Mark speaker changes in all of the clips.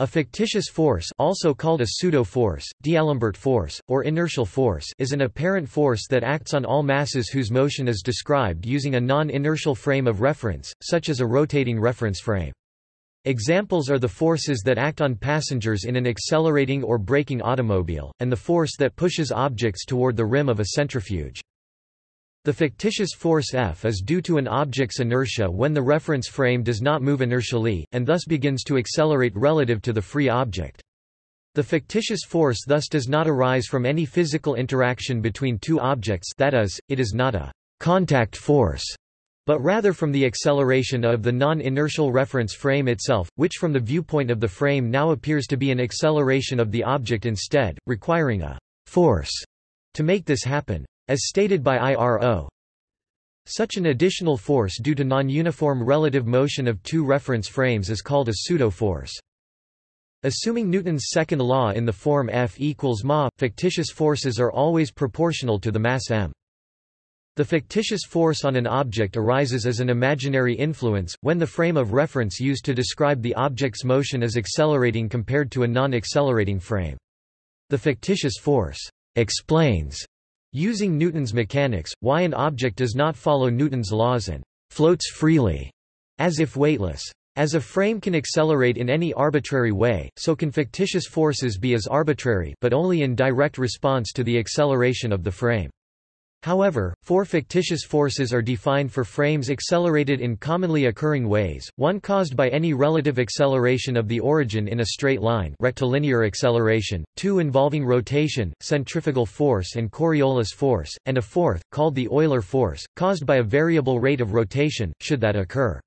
Speaker 1: A fictitious force also called a pseudo-force, D'Alembert force, or inertial force is an apparent force that acts on all masses whose motion is described using a non-inertial frame of reference, such as a rotating reference frame. Examples are the forces that act on passengers in an accelerating or braking automobile, and the force that pushes objects toward the rim of a centrifuge. The fictitious force F is due to an object's inertia when the reference frame does not move inertially, and thus begins to accelerate relative to the free object. The fictitious force thus does not arise from any physical interaction between two objects that is, it is not a contact force, but rather from the acceleration of the non-inertial reference frame itself, which from the viewpoint of the frame now appears to be an acceleration of the object instead, requiring a force to make this happen. As stated by IRO, such an additional force due to non-uniform relative motion of two reference frames is called a pseudo-force. Assuming Newton's second law in the form F equals ma, fictitious forces are always proportional to the mass m. The fictitious force on an object arises as an imaginary influence, when the frame of reference used to describe the object's motion is accelerating compared to a non-accelerating frame. The fictitious force explains Using Newton's mechanics, why an object does not follow Newton's laws and floats freely, as if weightless. As a frame can accelerate in any arbitrary way, so can fictitious forces be as arbitrary but only in direct response to the acceleration of the frame. However, four fictitious forces are defined for frames accelerated in commonly occurring ways, one caused by any relative acceleration of the origin in a straight line rectilinear acceleration, two involving rotation, centrifugal force and Coriolis force, and a fourth, called the Euler force, caused by a variable rate of rotation, should that occur.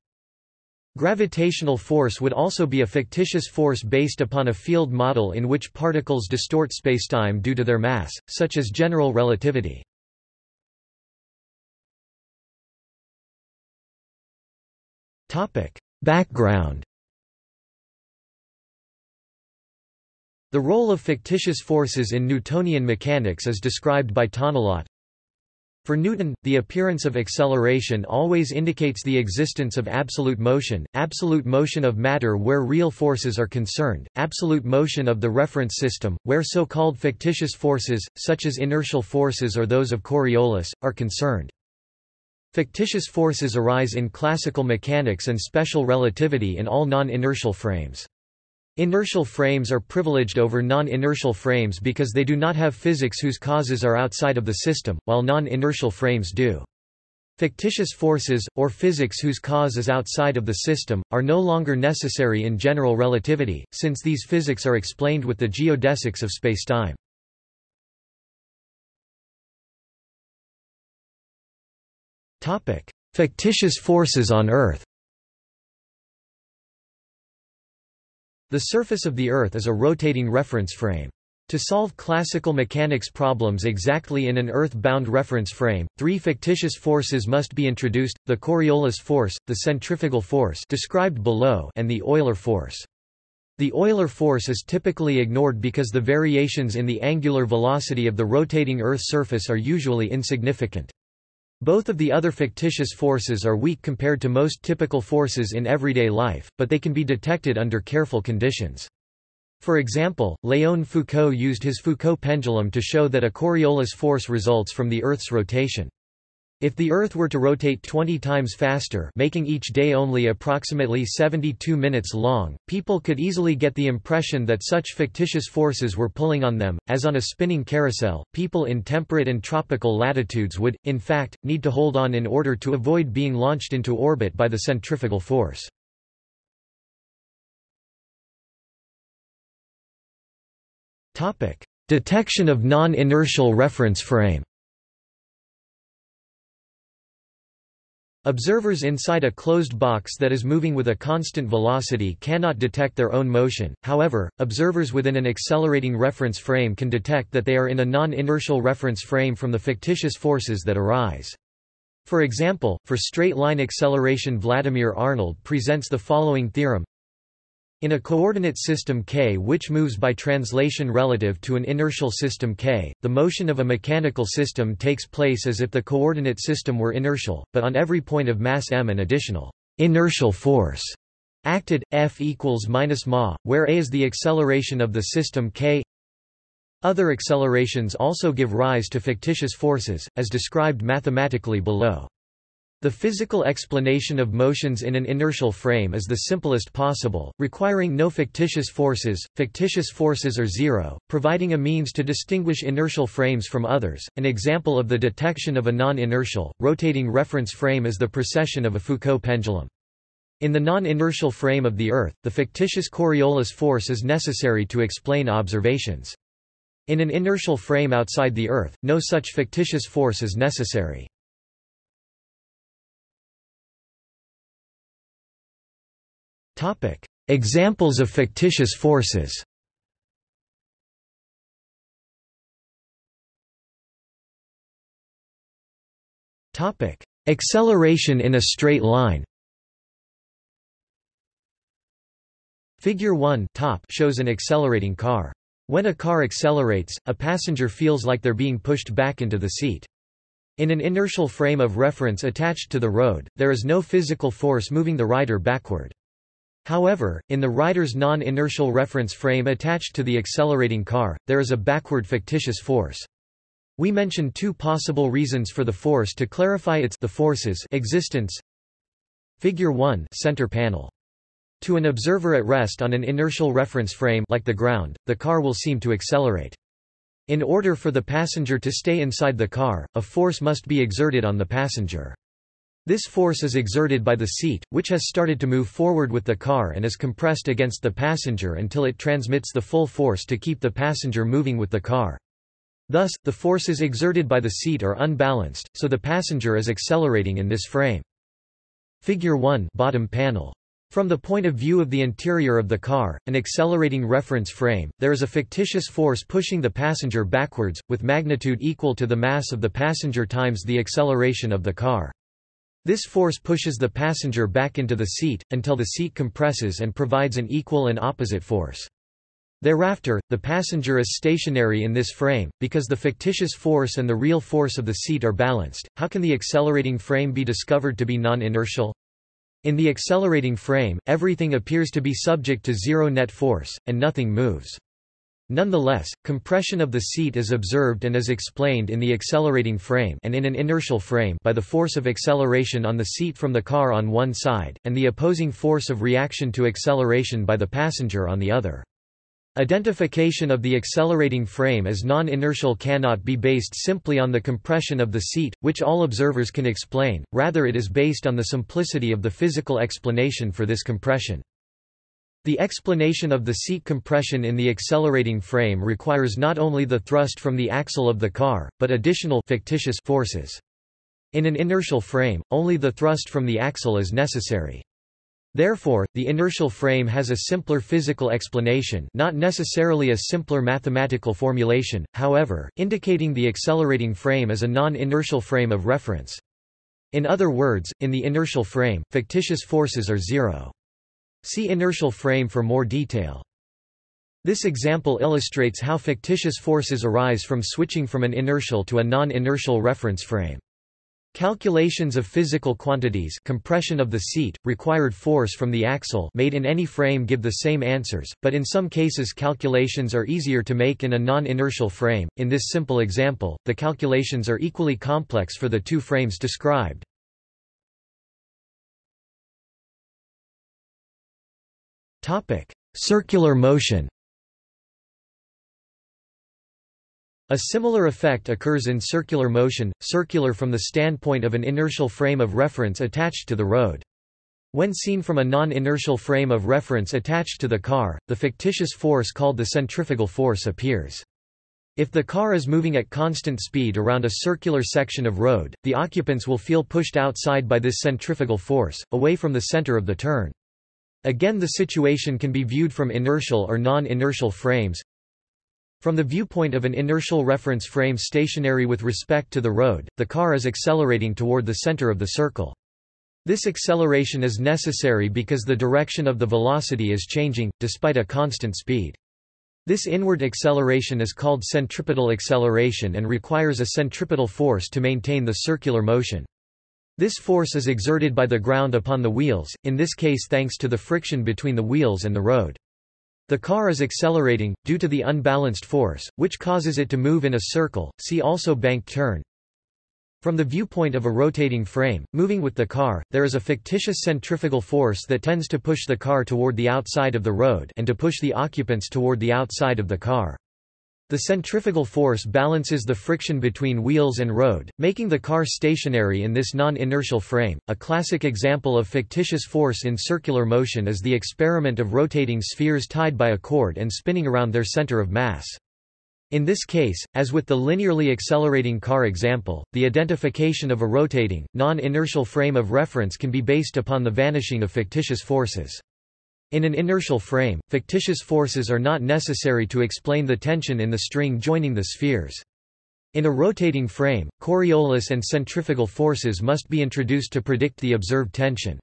Speaker 1: Gravitational force would also be a fictitious force based upon a field model in which particles distort spacetime due to their mass, such as general relativity. Background The role of fictitious forces in Newtonian mechanics is described by Tonnelat. For Newton, the appearance of acceleration always indicates the existence of absolute motion, absolute motion of matter where real forces are concerned, absolute motion of the reference system, where so-called fictitious forces, such as inertial forces or those of Coriolis, are concerned. Fictitious forces arise in classical mechanics and special relativity in all non-inertial frames. Inertial frames are privileged over non-inertial frames because they do not have physics whose causes are outside of the system, while non-inertial frames do. Fictitious forces, or physics whose cause is outside of the system, are no longer necessary in general relativity, since these physics are explained with the geodesics of spacetime. Fictitious forces on Earth The surface of the Earth is a rotating reference frame. To solve classical mechanics problems exactly in an Earth-bound reference frame, three fictitious forces must be introduced, the Coriolis force, the centrifugal force described below and the Euler force. The Euler force is typically ignored because the variations in the angular velocity of the rotating Earth surface are usually insignificant. Both of the other fictitious forces are weak compared to most typical forces in everyday life, but they can be detected under careful conditions. For example, Léon Foucault used his Foucault pendulum to show that a Coriolis force results from the Earth's rotation. If the Earth were to rotate 20 times faster making each day only approximately 72 minutes long, people could easily get the impression that such fictitious forces were pulling on them. As on a spinning carousel, people in temperate and tropical latitudes would, in fact, need to hold on in order to avoid being launched into orbit by the centrifugal force. Detection of non-inertial reference frame Observers inside a closed box that is moving with a constant velocity cannot detect their own motion, however, observers within an accelerating reference frame can detect that they are in a non-inertial reference frame from the fictitious forces that arise. For example, for straight-line acceleration Vladimir Arnold presents the following theorem in a coordinate system k which moves by translation relative to an inertial system k, the motion of a mechanical system takes place as if the coordinate system were inertial, but on every point of mass m an additional inertial force acted F equals minus ma, where a is the acceleration of the system k. Other accelerations also give rise to fictitious forces, as described mathematically below. The physical explanation of motions in an inertial frame is the simplest possible, requiring no fictitious forces. Fictitious forces are zero, providing a means to distinguish inertial frames from others. An example of the detection of a non-inertial, rotating reference frame is the precession of a Foucault pendulum. In the non-inertial frame of the Earth, the fictitious Coriolis force is necessary to explain observations. In an inertial frame outside the Earth, no such fictitious force is necessary. Topic: Examples of fictitious forces. Topic: Acceleration in a straight line. Figure 1 top shows an accelerating car. When a car accelerates, a passenger feels like they're being pushed back into the seat. In an inertial frame of reference attached to the road, there is no physical force moving the rider backward. However, in the rider's non-inertial reference frame attached to the accelerating car, there is a backward fictitious force. We mention two possible reasons for the force to clarify its the force's existence. Figure 1 center panel. To an observer at rest on an inertial reference frame like the ground, the car will seem to accelerate. In order for the passenger to stay inside the car, a force must be exerted on the passenger. This force is exerted by the seat, which has started to move forward with the car and is compressed against the passenger until it transmits the full force to keep the passenger moving with the car. Thus, the forces exerted by the seat are unbalanced, so the passenger is accelerating in this frame. Figure 1 bottom panel. From the point of view of the interior of the car, an accelerating reference frame, there is a fictitious force pushing the passenger backwards, with magnitude equal to the mass of the passenger times the acceleration of the car. This force pushes the passenger back into the seat, until the seat compresses and provides an equal and opposite force. Thereafter, the passenger is stationary in this frame, because the fictitious force and the real force of the seat are balanced. How can the accelerating frame be discovered to be non-inertial? In the accelerating frame, everything appears to be subject to zero net force, and nothing moves. Nonetheless, compression of the seat is observed and is explained in the accelerating frame and in an inertial frame by the force of acceleration on the seat from the car on one side, and the opposing force of reaction to acceleration by the passenger on the other. Identification of the accelerating frame as non-inertial cannot be based simply on the compression of the seat, which all observers can explain, rather it is based on the simplicity of the physical explanation for this compression. The explanation of the seat compression in the accelerating frame requires not only the thrust from the axle of the car, but additional fictitious forces. In an inertial frame, only the thrust from the axle is necessary. Therefore, the inertial frame has a simpler physical explanation not necessarily a simpler mathematical formulation, however, indicating the accelerating frame as a non-inertial frame of reference. In other words, in the inertial frame, fictitious forces are zero. See inertial frame for more detail. This example illustrates how fictitious forces arise from switching from an inertial to a non-inertial reference frame. Calculations of physical quantities compression of the seat, required force from the axle made in any frame give the same answers, but in some cases calculations are easier to make in a non-inertial frame. In this simple example, the calculations are equally complex for the two frames described. Circular motion A similar effect occurs in circular motion, circular from the standpoint of an inertial frame of reference attached to the road. When seen from a non-inertial frame of reference attached to the car, the fictitious force called the centrifugal force appears. If the car is moving at constant speed around a circular section of road, the occupants will feel pushed outside by this centrifugal force, away from the center of the turn. Again the situation can be viewed from inertial or non-inertial frames. From the viewpoint of an inertial reference frame stationary with respect to the road, the car is accelerating toward the center of the circle. This acceleration is necessary because the direction of the velocity is changing, despite a constant speed. This inward acceleration is called centripetal acceleration and requires a centripetal force to maintain the circular motion. This force is exerted by the ground upon the wheels, in this case thanks to the friction between the wheels and the road. The car is accelerating, due to the unbalanced force, which causes it to move in a circle, see also bank turn. From the viewpoint of a rotating frame, moving with the car, there is a fictitious centrifugal force that tends to push the car toward the outside of the road and to push the occupants toward the outside of the car. The centrifugal force balances the friction between wheels and road, making the car stationary in this non-inertial frame. A classic example of fictitious force in circular motion is the experiment of rotating spheres tied by a cord and spinning around their center of mass. In this case, as with the linearly accelerating car example, the identification of a rotating, non-inertial frame of reference can be based upon the vanishing of fictitious forces. In an inertial frame, fictitious forces are not necessary to explain the tension in the string joining the spheres. In a rotating frame, Coriolis and centrifugal forces must be introduced to predict the observed tension.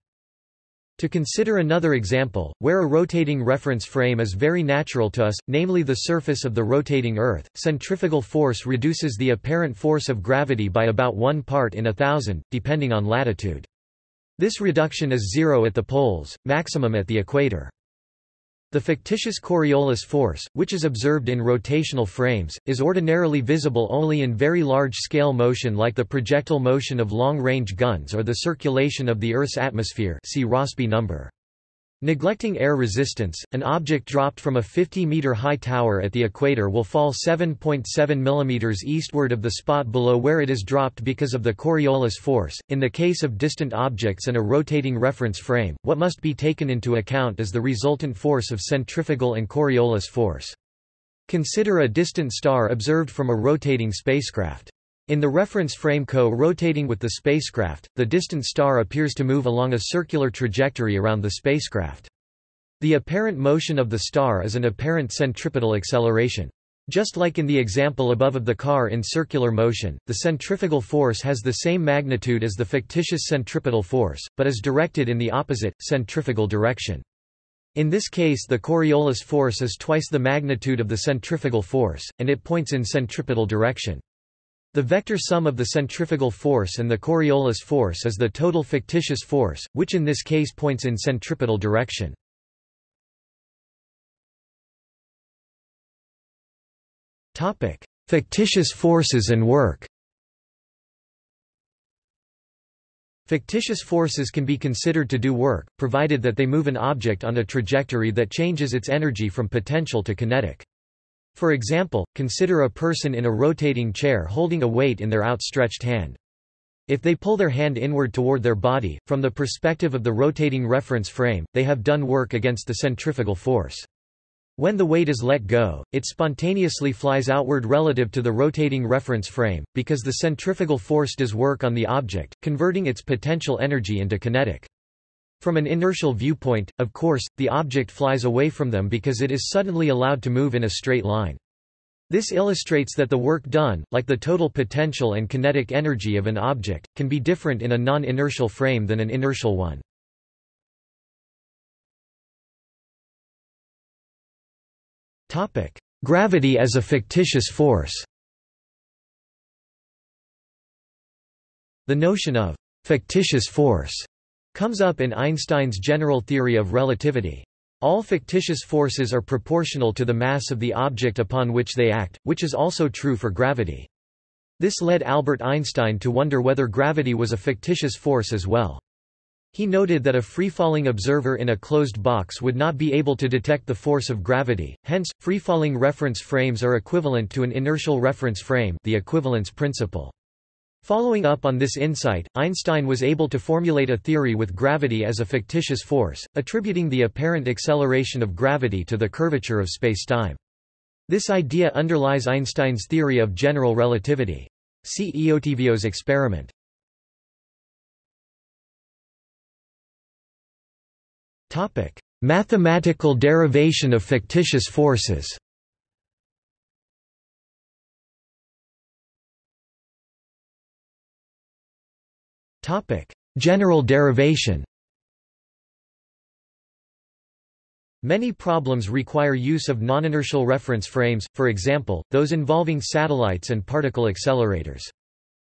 Speaker 1: To consider another example, where a rotating reference frame is very natural to us, namely the surface of the rotating Earth, centrifugal force reduces the apparent force of gravity by about one part in a thousand, depending on latitude. This reduction is zero at the poles, maximum at the equator. The fictitious Coriolis force, which is observed in rotational frames, is ordinarily visible only in very large-scale motion like the projectile motion of long-range guns or the circulation of the Earth's atmosphere see Rossby number. Neglecting air resistance, an object dropped from a 50-meter high tower at the equator will fall 7.7 mm eastward of the spot below where it is dropped because of the Coriolis force. In the case of distant objects and a rotating reference frame, what must be taken into account is the resultant force of centrifugal and Coriolis force. Consider a distant star observed from a rotating spacecraft. In the reference frame co-rotating with the spacecraft, the distant star appears to move along a circular trajectory around the spacecraft. The apparent motion of the star is an apparent centripetal acceleration. Just like in the example above of the car in circular motion, the centrifugal force has the same magnitude as the fictitious centripetal force, but is directed in the opposite, centrifugal direction. In this case the Coriolis force is twice the magnitude of the centrifugal force, and it points in centripetal direction. The vector sum of the centrifugal force and the Coriolis force is the total fictitious force, which in this case points in centripetal direction. Fictitious forces and work Fictitious forces can be considered to do work, provided that they move an object on a trajectory that changes its energy from potential to kinetic. For example, consider a person in a rotating chair holding a weight in their outstretched hand. If they pull their hand inward toward their body, from the perspective of the rotating reference frame, they have done work against the centrifugal force. When the weight is let go, it spontaneously flies outward relative to the rotating reference frame, because the centrifugal force does work on the object, converting its potential energy into kinetic. From an inertial viewpoint, of course, the object flies away from them because it is suddenly allowed to move in a straight line. This illustrates that the work done, like the total potential and kinetic energy of an object, can be different in a non-inertial frame than an inertial one. Gravity as a fictitious force The notion of fictitious force comes up in Einstein's general theory of relativity. All fictitious forces are proportional to the mass of the object upon which they act, which is also true for gravity. This led Albert Einstein to wonder whether gravity was a fictitious force as well. He noted that a free-falling observer in a closed box would not be able to detect the force of gravity, hence, free-falling reference frames are equivalent to an inertial reference frame the equivalence principle. Following up on this insight, Einstein was able to formulate a theory with gravity as a fictitious force, attributing the apparent acceleration of gravity to the curvature of spacetime. This idea underlies Einstein's theory of general relativity. See Eötvös experiment. Mathematical derivation of fictitious forces Topic: General derivation. Many problems require use of non-inertial reference frames, for example, those involving satellites and particle accelerators.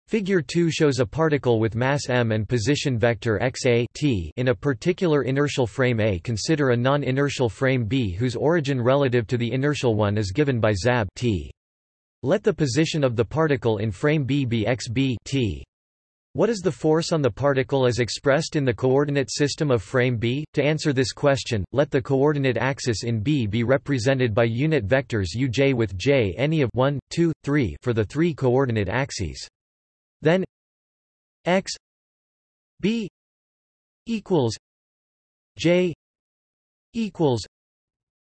Speaker 1: Figure 2 shows a particle with mass m and position vector xa t in a particular inertial frame A. Consider a non-inertial frame B whose origin relative to the inertial one is given by zab t. Let the position of the particle in frame B be xb t. What is the force on the particle as expressed in the coordinate system of frame B? To answer this question, let the coordinate axis in B be represented by unit vectors uj with j any of 1, 2, 3 for the three coordinate axes. Then x b equals j equals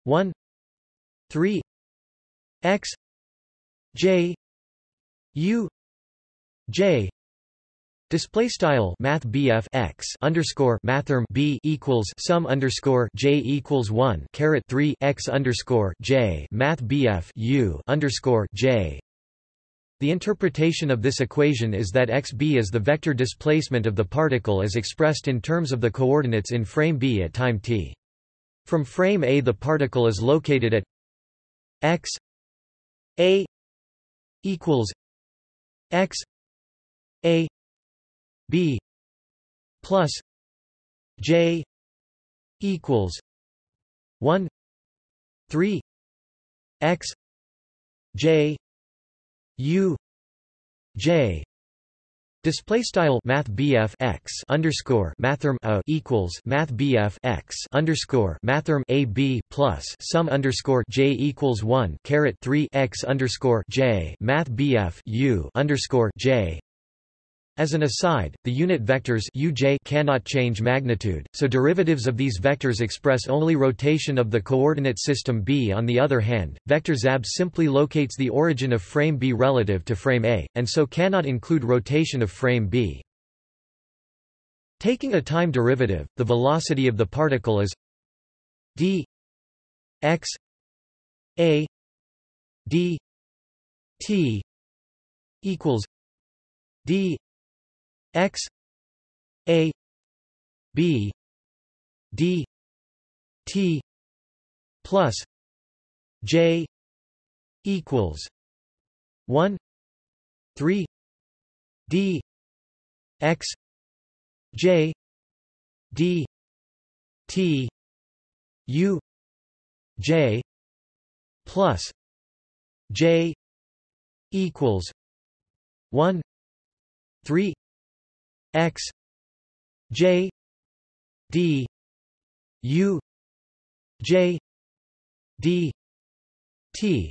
Speaker 1: 1 3 x j u j Display style Math x underscore mathrm B equals sum underscore J equals one caret three x underscore J Math U underscore J The interpretation of this equation is that xb is the vector displacement of the particle as expressed in terms of the coordinates in frame B at time t. From frame A the particle is located at x a equals x a b plus j equals 1 3 x j u j. Display style Math x underscore Mathrm a equals Math x underscore Mathrm a b plus sum underscore j equals one caret three x underscore j. Math u underscore j as an aside, the unit vectors uj cannot change magnitude, so derivatives of these vectors express only rotation of the coordinate system B. On the other hand, vector zab simply locates the origin of frame B relative to frame A, and so cannot include rotation of frame B. Taking a time derivative, the velocity of the particle is d x a d t equals d x a b d t plus j equals 1 3 d x j d t u j plus j equals 1 3 x j d u j d t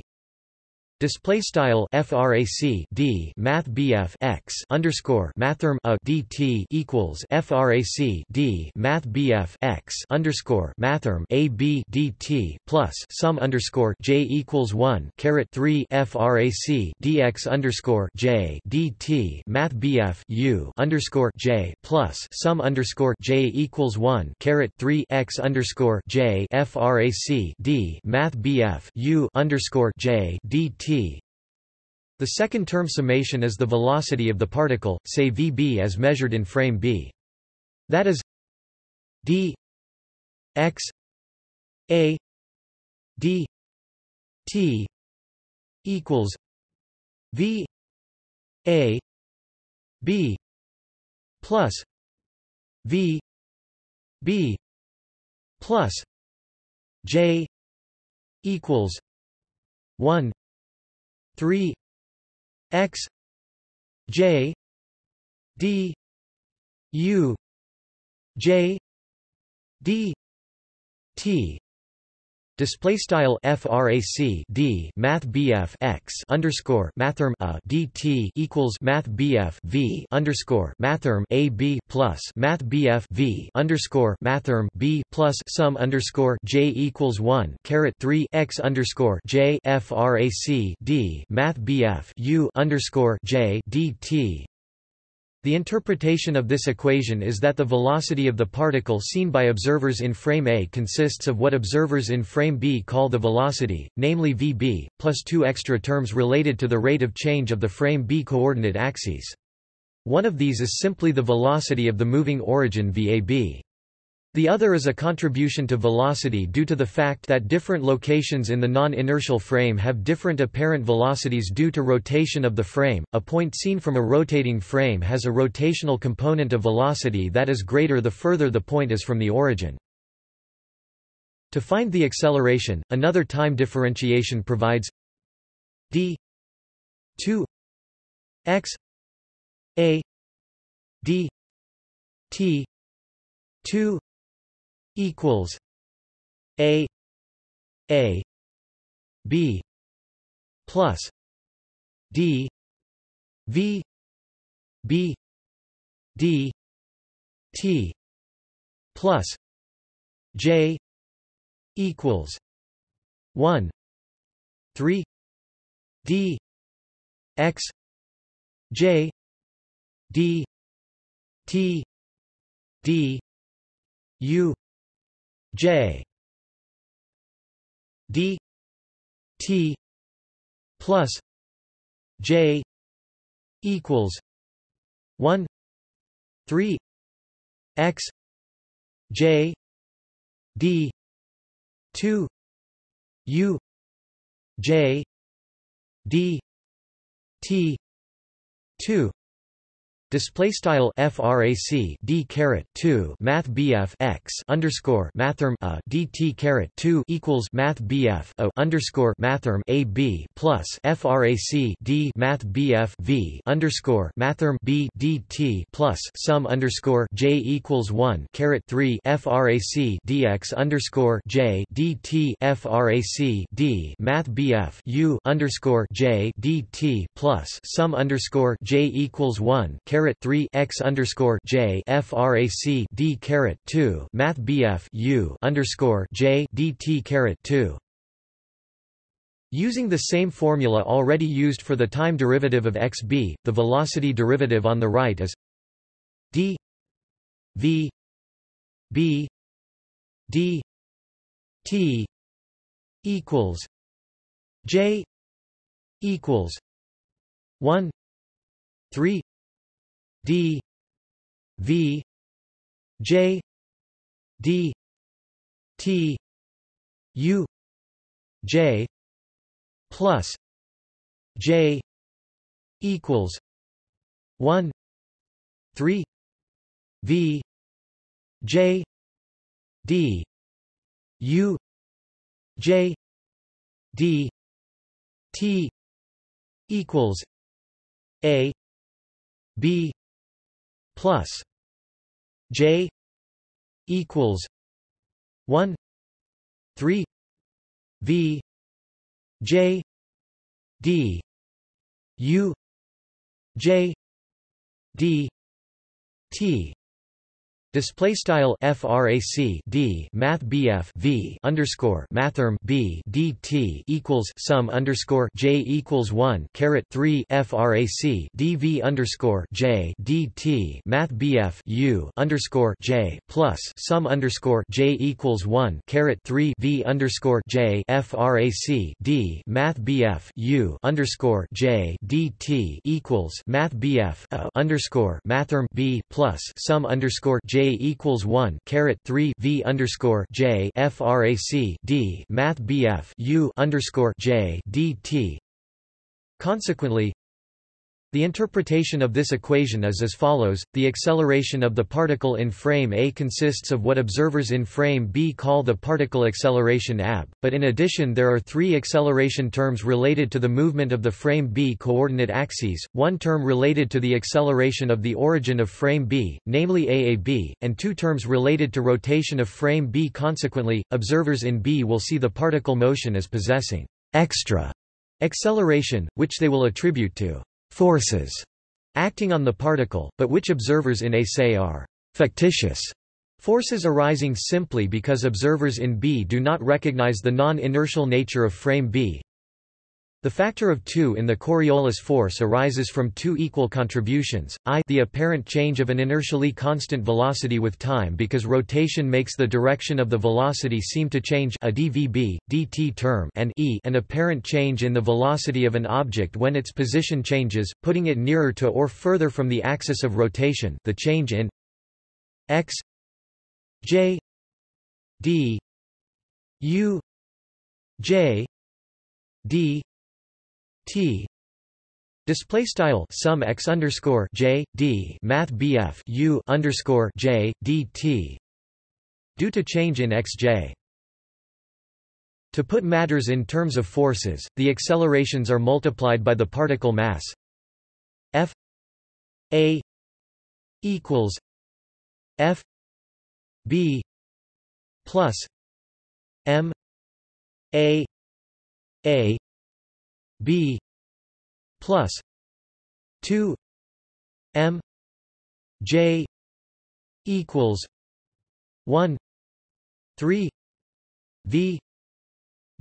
Speaker 1: Display style frac d math bf x underscore mathrm a dt equals frac d math bf x underscore mathrm a b dt plus sum underscore j equals one caret three frac dx underscore j dt math bf u underscore j plus sum underscore j equals one caret three x underscore j frac d math bf u underscore j dt the second term summation is the velocity of the particle, say vb as measured in frame b. That is d x a d t equals v a b plus v b plus j equals 1 3 x j d u j d t Display style frac d math bf x underscore mathrm a dt equals math bf v underscore mathrm a b plus math bf v underscore mathrm b plus sum underscore j equals one caret three x underscore j frac d math bf u underscore j dt the interpretation of this equation is that the velocity of the particle seen by observers in frame A consists of what observers in frame B call the velocity, namely vb, plus two extra terms related to the rate of change of the frame B coordinate axes. One of these is simply the velocity of the moving origin VAB. The other is a contribution to velocity due to the fact that different locations in the non-inertial frame have different apparent velocities due to rotation of the frame. A point seen from a rotating frame has a rotational component of velocity that is greater the further the point is from the origin. To find the acceleration, another time differentiation provides d 2 x a d t 2 equals a a b plus d v b d t plus j equals 1 3 d x j d t d u j d t plus j equals 1 3 x j d 2 u j d t 2 Display style frac d caret 2 math bf x underscore mathrm a dt caret 2 equals math bf a underscore mathrm a b plus frac d math bf v underscore mathrm b dt plus sum underscore j equals 1 caret 3 frac dx underscore j dt frac d math bf u underscore j dt plus sum underscore j equals 1 caret caret 3 x underscore j frac d caret 2 math bf u underscore j dt caret 2 Using the same formula already used for the time derivative of xb, the velocity derivative on the right is d v b d t equals j equals 1 3 d v j d t u j plus j equals 1 3 v j d u j d t equals a b plus J equals one three V J D U J D T Display style frac d math bf v underscore mathrm b dt equals sum underscore j equals one caret three frac dv underscore j dt math bf u underscore j plus sum underscore j equals one caret three v underscore j frac d math bf u underscore j dt equals math bf underscore mathrm b plus sum underscore j equals one caret three V underscore J FRAC D Math BF U underscore J DT Consequently, the interpretation of this equation is as follows, the acceleration of the particle in frame A consists of what observers in frame B call the particle acceleration ab, but in addition there are three acceleration terms related to the movement of the frame B coordinate axes, one term related to the acceleration of the origin of frame B, namely AAB, and two terms related to rotation of frame B. Consequently, observers in B will see the particle motion as possessing extra acceleration, which they will attribute to forces acting on the particle, but which observers in A say are fictitious forces arising simply because observers in B do not recognize the non-inertial nature of frame B. The factor of 2 in the Coriolis force arises from two equal contributions, i the apparent change of an inertially constant velocity with time because rotation makes the direction of the velocity seem to change a dvb, dt term and e an apparent change in the velocity of an object when its position changes, putting it nearer to or further from the axis of rotation the change in x j d u j d t Display style sum x underscore j d math bf u underscore j d t due to change in xj. To put matters in terms of forces, the accelerations are multiplied by the particle mass f a equals f b plus m a a b plus 2 m j equals 1 3 v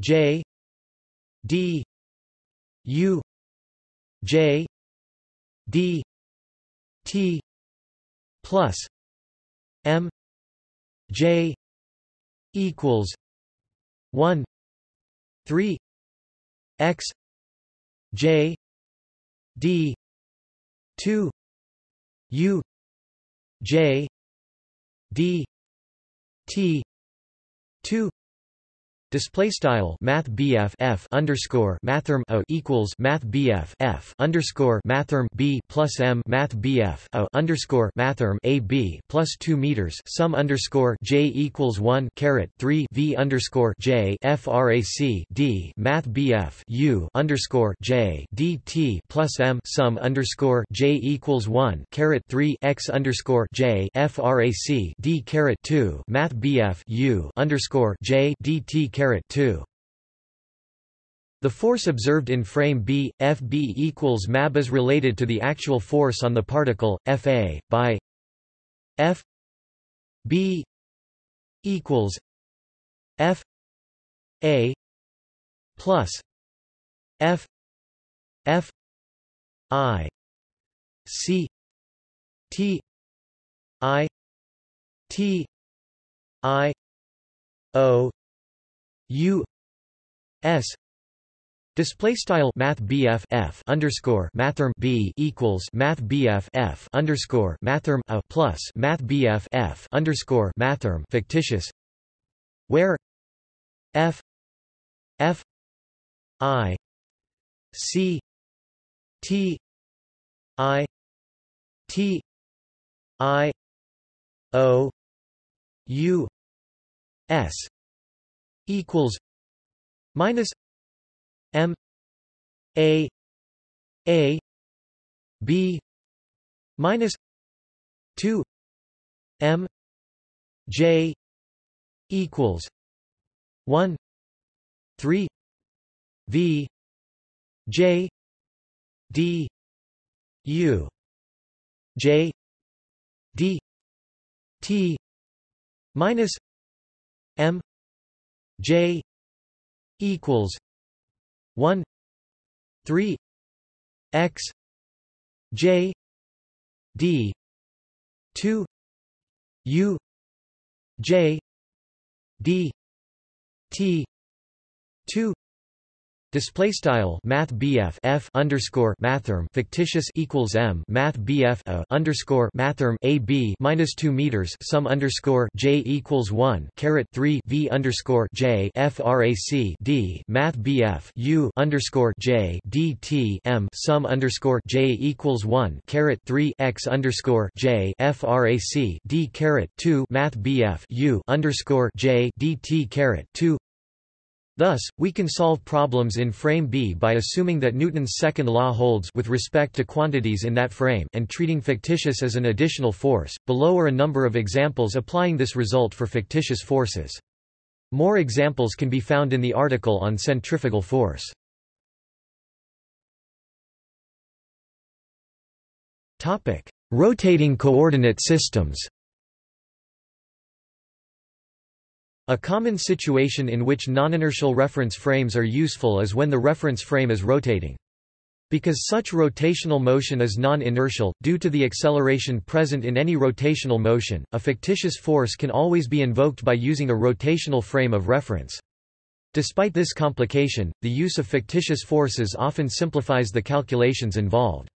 Speaker 1: j d u j d t plus m j equals 1 3 x j d 2 u j d t 2 Display style Math BF F underscore Mathrm O equals Math BF F underscore Mathrm B plus M Math BF O underscore Mathrm A B plus two meters. Sum underscore J equals one caret three V underscore J FRAC D Math BF U underscore J D T plus M. Sum underscore J equals one caret three X underscore J FRAC D caret two Math BF U underscore J D T 2. The force observed in frame B, Fb equals mab is related to the actual force on the particle, Fa, by F B equals F A plus F F I C T I T I O U S Display style Math BF F underscore Mathrm B equals Math BF F underscore Mathrm A plus Math BF F underscore Mathrm fictitious where F F I C T I T I O U S equals minus M A A B minus two M J equals one three V J D U J D T minus M J equals one three X J D two U J D T two Display style Math BF F underscore Mathrm fictitious equals M. Math BF A underscore Mathrm A B minus two meters sum underscore J equals one caret three V underscore J FRAC D. Math BF U underscore J D T M sum underscore J equals one caret three X underscore J FRAC D caret two Math BF U underscore J D T caret two Thus, we can solve problems in frame B by assuming that Newton's second law holds with respect to quantities in that frame and treating fictitious as an additional force. Below are a number of examples applying this result for fictitious forces. More examples can be found in the article on centrifugal force. Topic: Rotating coordinate systems. A common situation in which non-inertial reference frames are useful is when the reference frame is rotating. Because such rotational motion is non-inertial, due to the acceleration present in any rotational motion, a fictitious force can always be invoked by using a rotational frame of reference. Despite this complication, the use of fictitious forces often simplifies the calculations involved.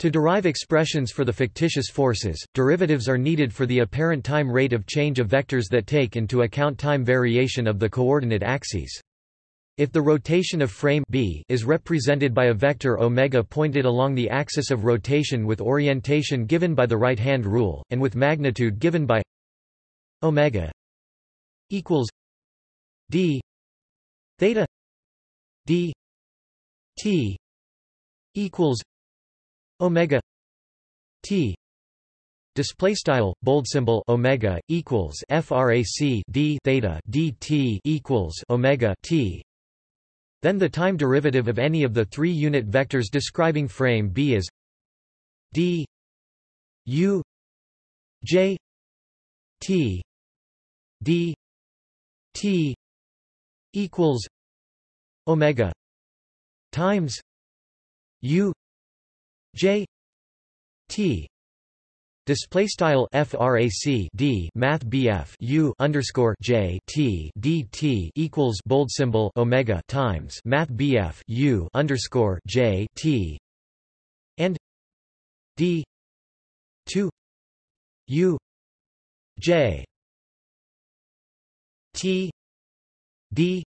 Speaker 1: To derive expressions for the fictitious forces, derivatives are needed for the apparent time rate of change of vectors that take into account time variation of the coordinate axes. If the rotation of frame b is represented by a vector omega pointed along the axis of rotation with orientation given by the right-hand rule, and with magnitude given by omega equals d theta d t equals omega t display style bold symbol omega equals frac d theta dt equals omega t. Then the time derivative of any of the three unit vectors describing frame b is d u j t d t equals omega times u J T Display style frac d Math BF U underscore J T D T equals bold symbol Omega times Math BF U underscore J T and D two U J T D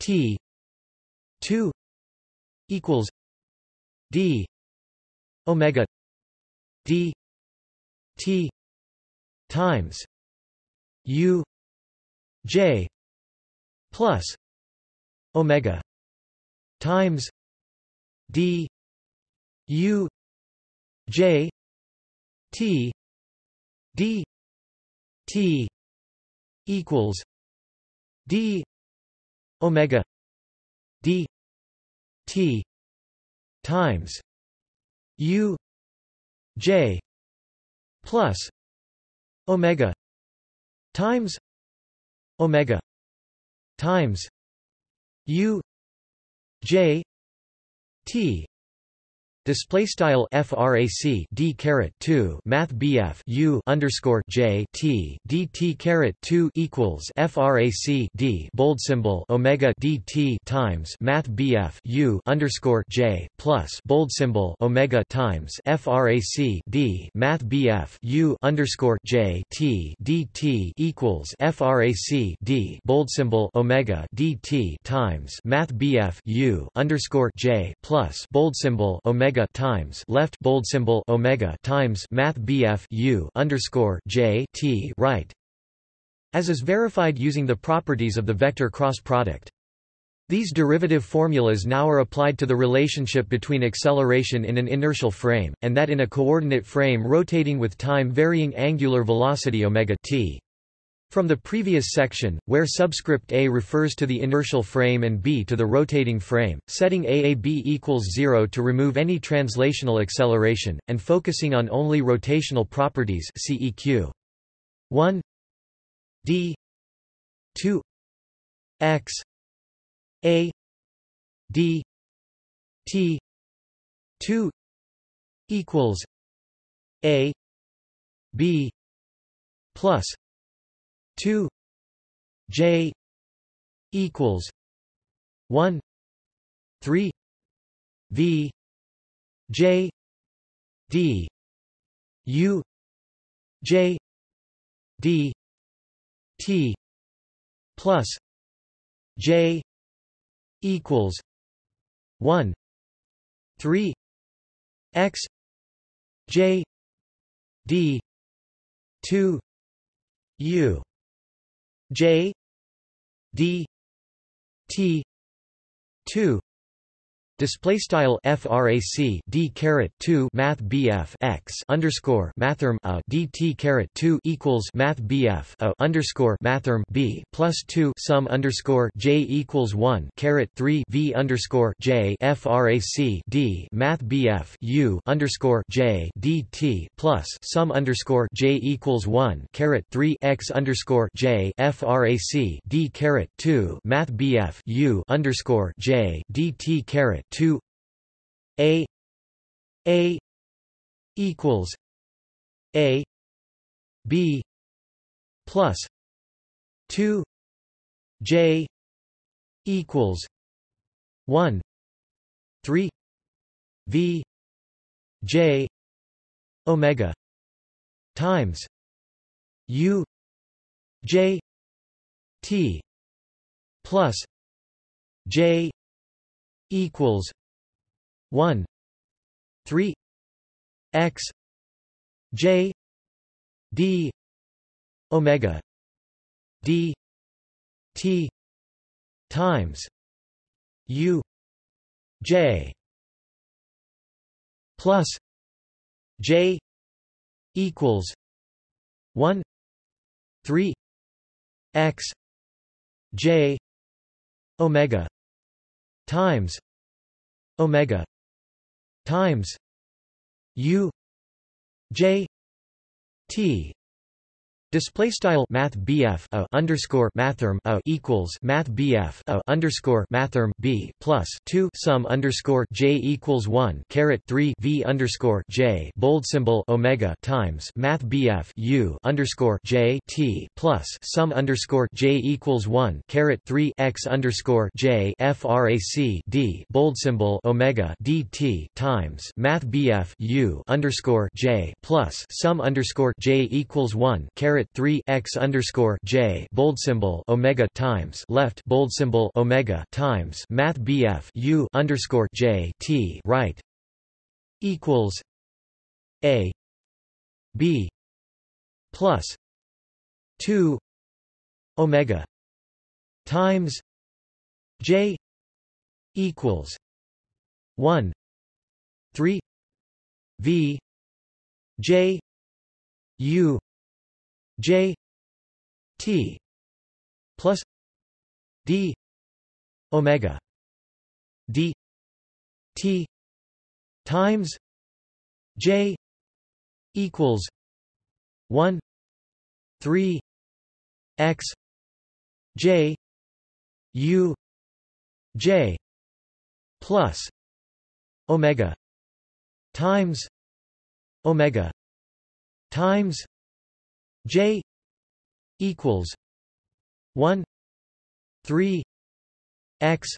Speaker 1: T two equals D omega d t times u j plus omega times d u j t d t equals d omega d t times U J plus Omega times Omega times U J T Display style frac d caret 2 math bf u underscore j t dt caret 2 equals frac d bold symbol omega dt times math bf u underscore j plus bold symbol omega times frac d math bf u underscore j t dt equals frac d bold symbol omega dt times math bf u underscore j plus bold symbol omega omega times left bold symbol omega times math BF U underscore J T right as is verified using the properties of the vector cross product. These derivative formulas now are applied to the relationship between acceleration in an inertial frame, and that in a coordinate frame rotating with time varying angular velocity omega t. From the previous section, where subscript a refers to the inertial frame and b to the rotating frame, setting AAB equals 0 to remove any translational acceleration, and focusing on only rotational properties CEQ. 1 d 2 x a d t 2 equals a b plus 2 j equals 1 3 v j d u j d t plus j equals 1 3 x j d 2 u J D T two Display style frac d caret 2 math bf x underscore mathrm a dt caret 2 equals math bf a underscore mathrm b plus 2 sum underscore j equals 1 caret 3 v underscore j frac d math bf u underscore j dt plus sum underscore j equals 1 caret 3 x underscore j frac d caret 2 math bf u underscore j dt caret 2 a a equals a b plus 2 j equals 1 3 v j omega times u j t plus j equals 1 3 x j d omega d t times u j plus j equals 1 3 x j omega times omega times u j t Display style Math BF a underscore Mathrm a equals Math BF a underscore Mathrm B plus two sum underscore J equals one caret three V underscore J bold symbol Omega times Math BF U underscore J T plus sum underscore J equals one caret three X underscore J FRAC D bold symbol Omega DT times Math BF U underscore J plus sum underscore J equals one caret 3 x underscore j bold symbol omega times left bold symbol omega times math bf u underscore j t right equals a b plus 2 omega times j equals 1 3 v j u J T plus D Omega D T times J equals one three X J U J plus Omega times Omega times J equals one three X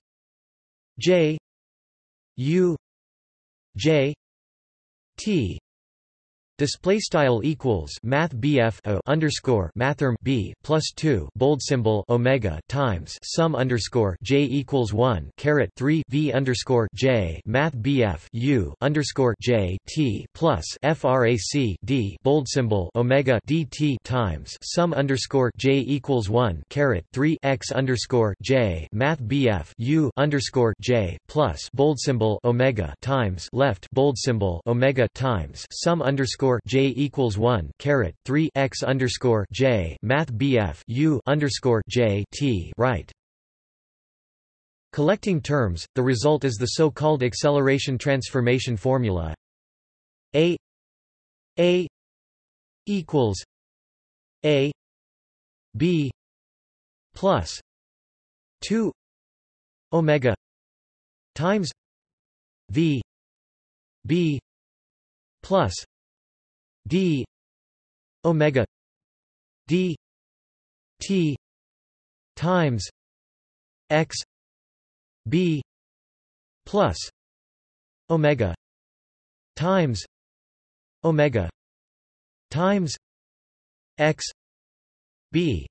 Speaker 1: J U J T Display style equals Math BF o underscore Mathrm B plus two bold symbol Omega times sum underscore J equals one caret three V underscore J Math BF U underscore J T plus FRAC D bold symbol Omega DT times sum underscore J equals one caret three X underscore J Math BF U underscore J plus bold symbol Omega times left bold symbol Omega times sum underscore underscore J equals one caret three x underscore J Math BF U underscore J T right. Collecting terms, the result is the so-called acceleration transformation formula A A equals A B plus two Omega times V B plus d omega d t times x b plus omega times omega times x b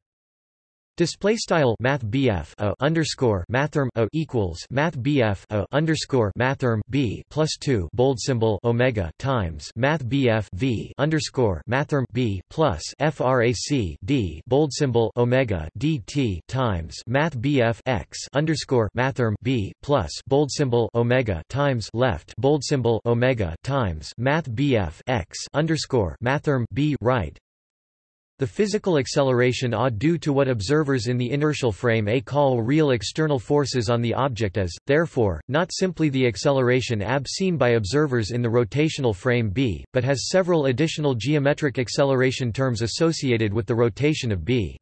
Speaker 1: Display style Math BF a underscore Mathrm a equals Math BF a underscore Mathrm B plus two bold symbol Omega times Math BF V underscore Mathrm B plus FRAC D bold symbol Omega DT times Math BF X underscore Mathrm B plus bold symbol Omega times left bold symbol Omega times Math BF X underscore Mathrm B right the physical acceleration A due to what observers in the inertial frame A call real external forces on the object is, therefore, not simply the acceleration AB seen by observers in the rotational frame B, but has several additional geometric acceleration terms associated with the rotation of B.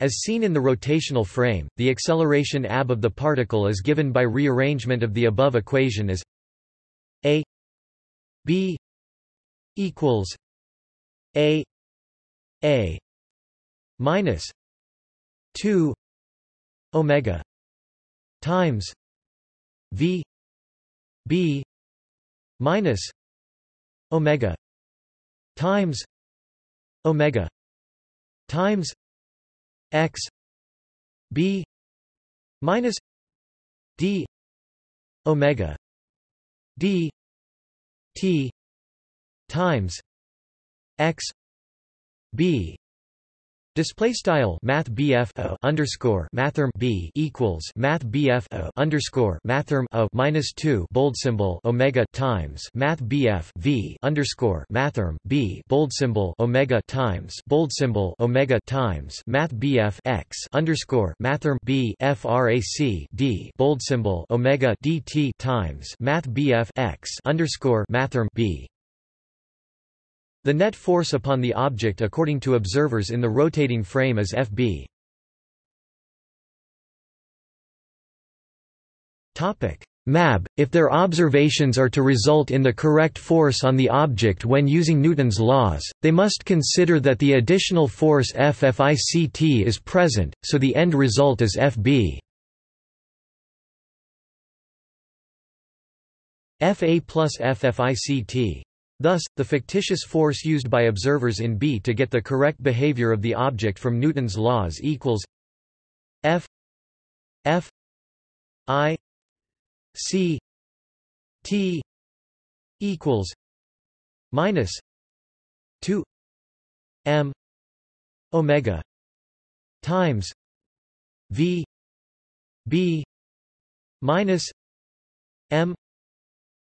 Speaker 1: As seen in the rotational frame, the acceleration AB of the particle is given by rearrangement of the above equation as A B equals A a minus 2 omega times v b minus omega times omega times x b minus d omega d t times x b. Display style Math BF underscore Mathrm B equals Math BF underscore Mathrm o minus two bold symbol Omega times Math BF V underscore Mathrm B bold symbol Omega times bold symbol Omega times Math BF X underscore Mathrm B FRAC D bold symbol Omega DT times Math BF X underscore Mathrm B the net force upon the object according to observers in the rotating frame is Fb. MAB – If their observations are to result in the correct force on the object when using Newton's laws, they must consider that the additional force FFICT is present, so the end result is Fb. Fa plus FFICT Thus, the fictitious force used by observers in B to get the correct behavior of the object from Newton's laws equals F F I C T equals minus two M Omega times V B minus M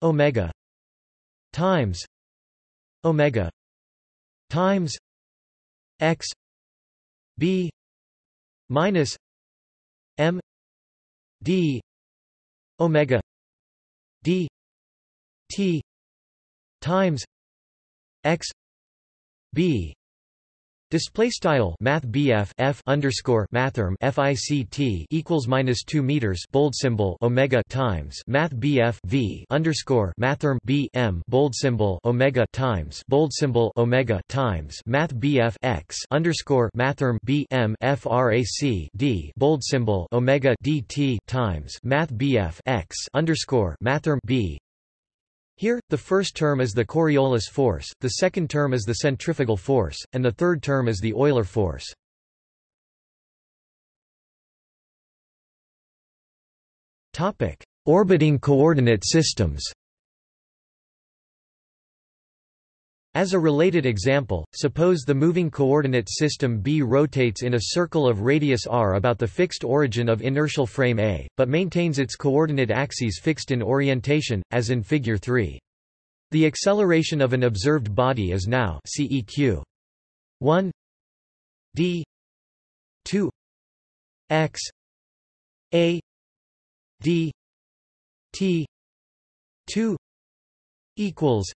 Speaker 1: Omega times omega times x b minus m d omega d t times x b Display style Math BF F underscore Mathrm FICT equals minus two meters bold symbol Omega times Math BF V underscore Mathrm B M bold symbol Omega times bold symbol Omega times Math BF X underscore Mathrm B M FRAC D bold symbol Omega DT times Math BF X underscore Mathrm B here, the first term is the Coriolis force, the second term is the centrifugal force, and the third term is the Euler force. Orbiting coordinate systems As a related example, suppose the moving coordinate system B rotates in a circle of radius r about the fixed origin of inertial frame A, but maintains its coordinate axes fixed in orientation, as in Figure 3. The acceleration of an observed body is now CEQ 1 d 2 x a d t 2 equals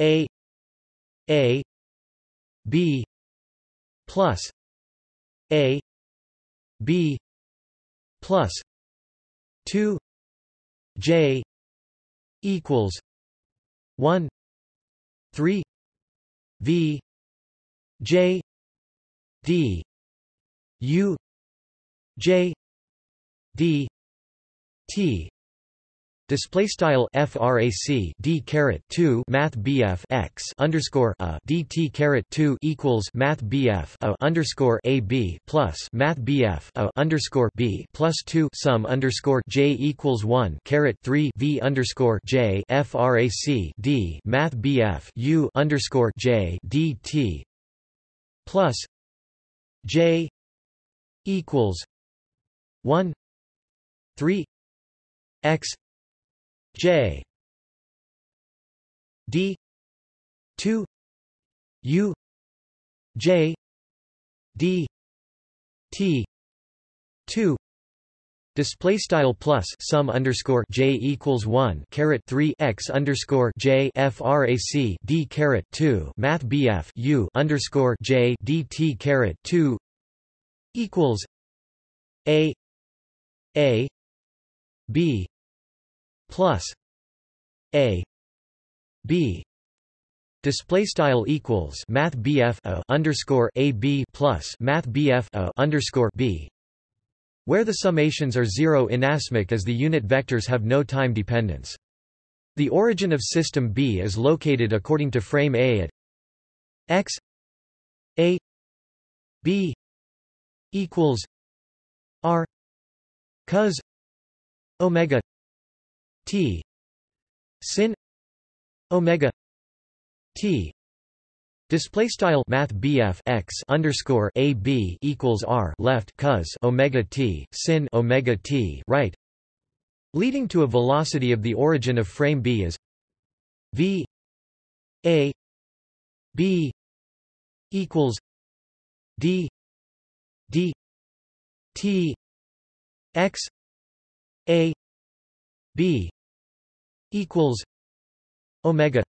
Speaker 1: a a b plus a b plus 2 j equals 1 3 v j d u j d t Display style frac d caret 2 math bf x underscore a dt caret 2 equals math bf a underscore a b plus math bf a underscore b plus 2 sum underscore j equals 1 caret 3 v underscore j frac d math bf u underscore j dt plus j equals 1 3 x J. D. two. U. J. D. T. two. Display style plus sum underscore j equals one caret three x underscore j frac d caret two math bf u underscore j dt caret two equals a a b plus a b display style equals math bf underscore a b plus math bf underscore b where the summations are zero inasmuch as the unit vectors have no time dependence. The origin of system B is located according to frame A at x a b equals r cos omega t. Sin. Omega. T. Display style Math x underscore a b equals r left cos omega t sin omega t right, leading to a velocity of the origin of frame B is v a b equals d d t x a b equals omega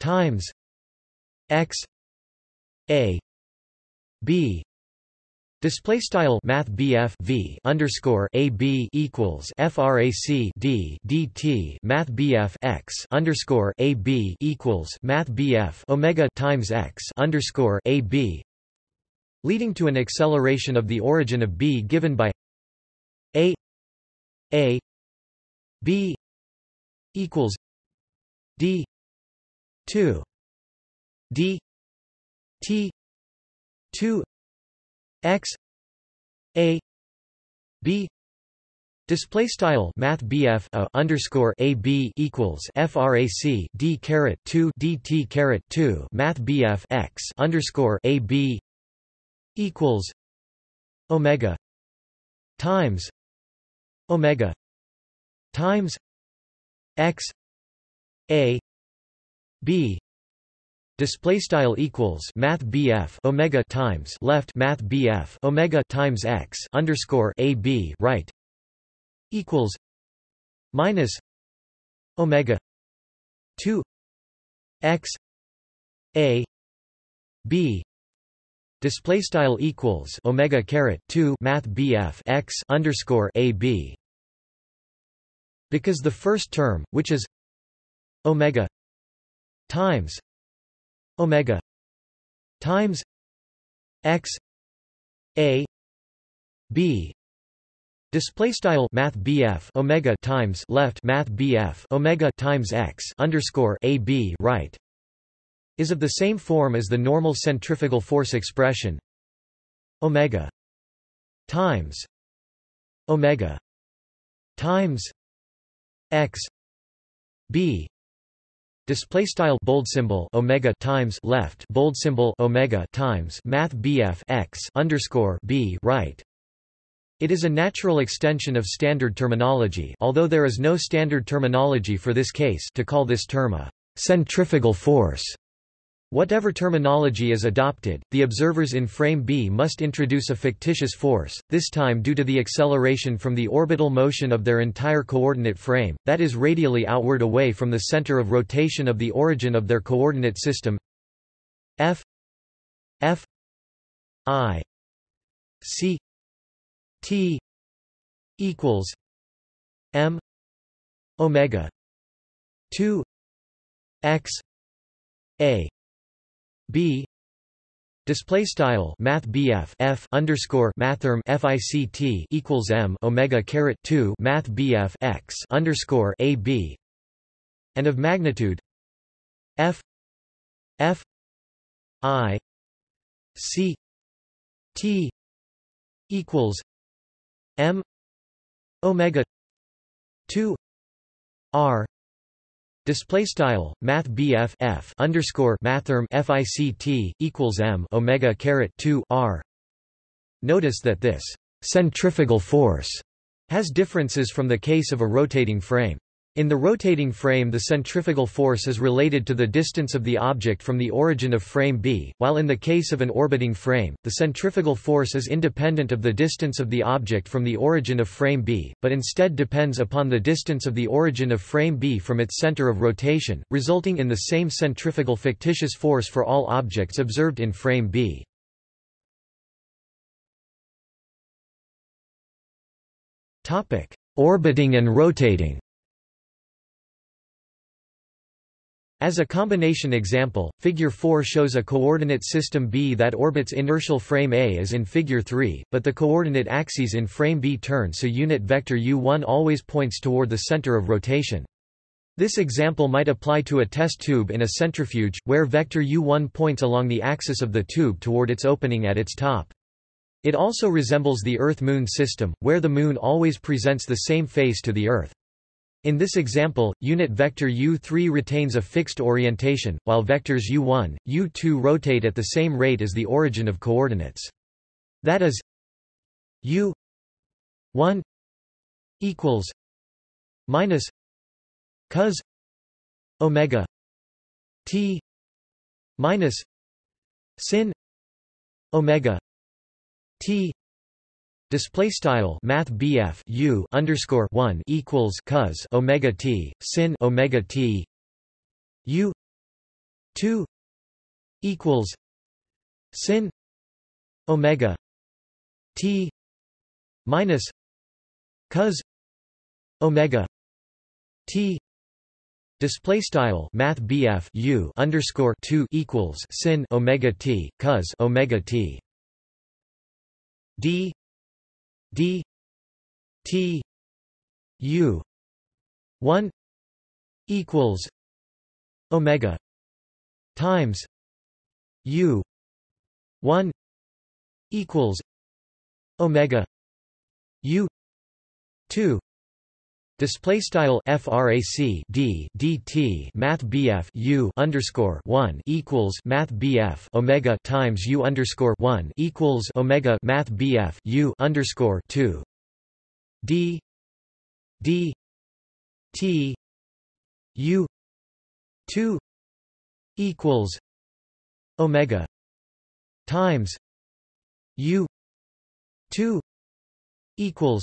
Speaker 1: times x a b. Display style Math v underscore a b equals frac d dt Math x underscore a b equals Math BF omega times x underscore a b, leading to an acceleration of the origin of b given by a a b equals d two d t 2 x a b Display style Math BF a underscore A B equals FRAC D caret two DT caret two Math BF x underscore A B equals Omega times Omega times X A B display style equals math BF omega times left math BF omega times x underscore a b right equals minus omega 2 x a b display style equals omega caret 2 math BF x underscore a b because the first term which is omega times omega times x a b display style math BF omega times left math BF omega times x underscore a b right is of the same form as the normal centrifugal force expression omega times omega times x b Display style bold symbol omega times left bold symbol omega times math BF x underscore b right. It is a natural extension of standard terminology, although there is no standard terminology for this case, to call this term a centrifugal force. Whatever terminology is adopted, the observers in frame B must introduce a fictitious force, this time due to the acceleration from the orbital motion of their entire coordinate frame, that is radially outward away from the center of rotation of the origin of their coordinate system. F f i c t equals m omega 2 x a b. Display style math BF F underscore mathrm FICT equals M Omega caret 2 math BF X underscore a b. And of magnitude F F I C T equals M Omega 2 R Display style Math BF F underscore mathrm FICT equals M Omega caret two R. Notice that this centrifugal force has differences from the case of a rotating frame. In the rotating frame the centrifugal force is related to the distance of the object from the origin of frame B, while in the case of an orbiting frame, the centrifugal force is independent of the distance of the object from the origin of frame B, but instead depends upon the distance of the origin of frame B from its center of rotation, resulting in the same centrifugal fictitious force for all objects observed in frame B. Orbiting and rotating As a combination example, Figure 4 shows a coordinate system B that orbits inertial frame A as in Figure 3, but the coordinate axes in frame B turn so unit vector u1 always points toward the center of rotation. This example might apply to a test tube in a centrifuge, where vector u1 points along the axis of the tube toward its opening at its top. It also resembles the Earth-Moon system, where the Moon always presents the same face to the Earth. In this example, unit vector u3 retains a fixed orientation, while vectors u1, u2 rotate at the same rate as the origin of coordinates. That is u1 equals minus cos omega t minus sin omega t Display style Math BF U underscore one equals cos Omega T sin Omega T U two equals sin Omega T minus cos Omega T. Display style Math BF U underscore two equals sin Omega T cos Omega T. D d t u 1 equals omega times u 1 equals omega u 2 Display style frac d dt math bf u underscore one equals math bf omega times u underscore one equals omega math bf u underscore two. D d t u two equals omega times u two equals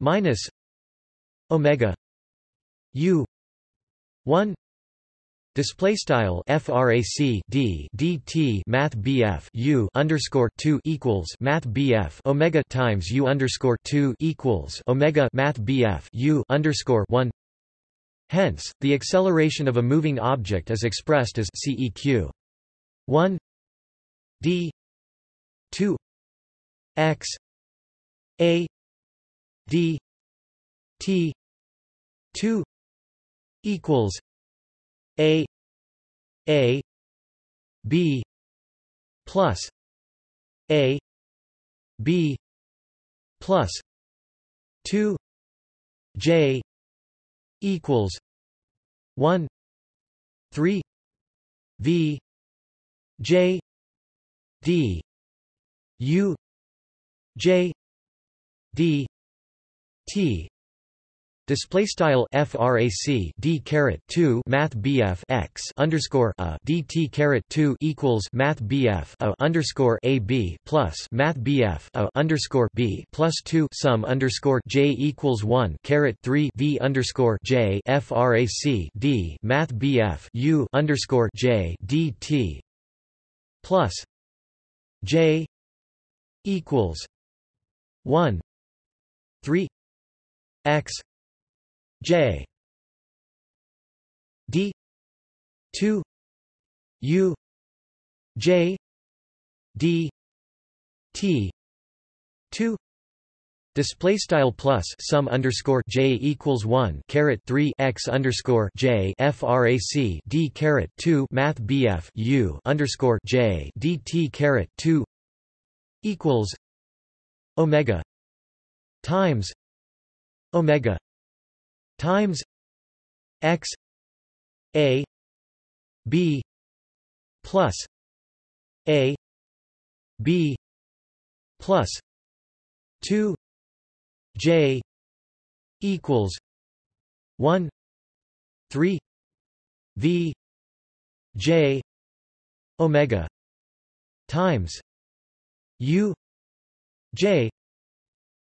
Speaker 1: minus omega u 1 display style frac d dt math bf u underscore 2 equals math bf omega times u underscore 2 equals omega math bf u underscore 1 hence the acceleration of a moving object is expressed as ceq. 1 d 2 x a d t 2 equals a a b plus a b plus 2 j equals 1 3 v j d u j d t Display style frac d caret 2 math bf x underscore a dt caret 2 equals math bf a underscore a b plus math bf a underscore b plus 2 sum underscore j equals 1 caret 3 v underscore j frac d math bf u underscore j dt plus j equals 1 3 x J. D. two. U. J. D. T. two. Display style plus sum underscore j equals one caret three x underscore j frac d caret two math bf u underscore j dt caret two equals omega times omega times x a b plus a b plus 2 j equals 1 3 v j omega times u j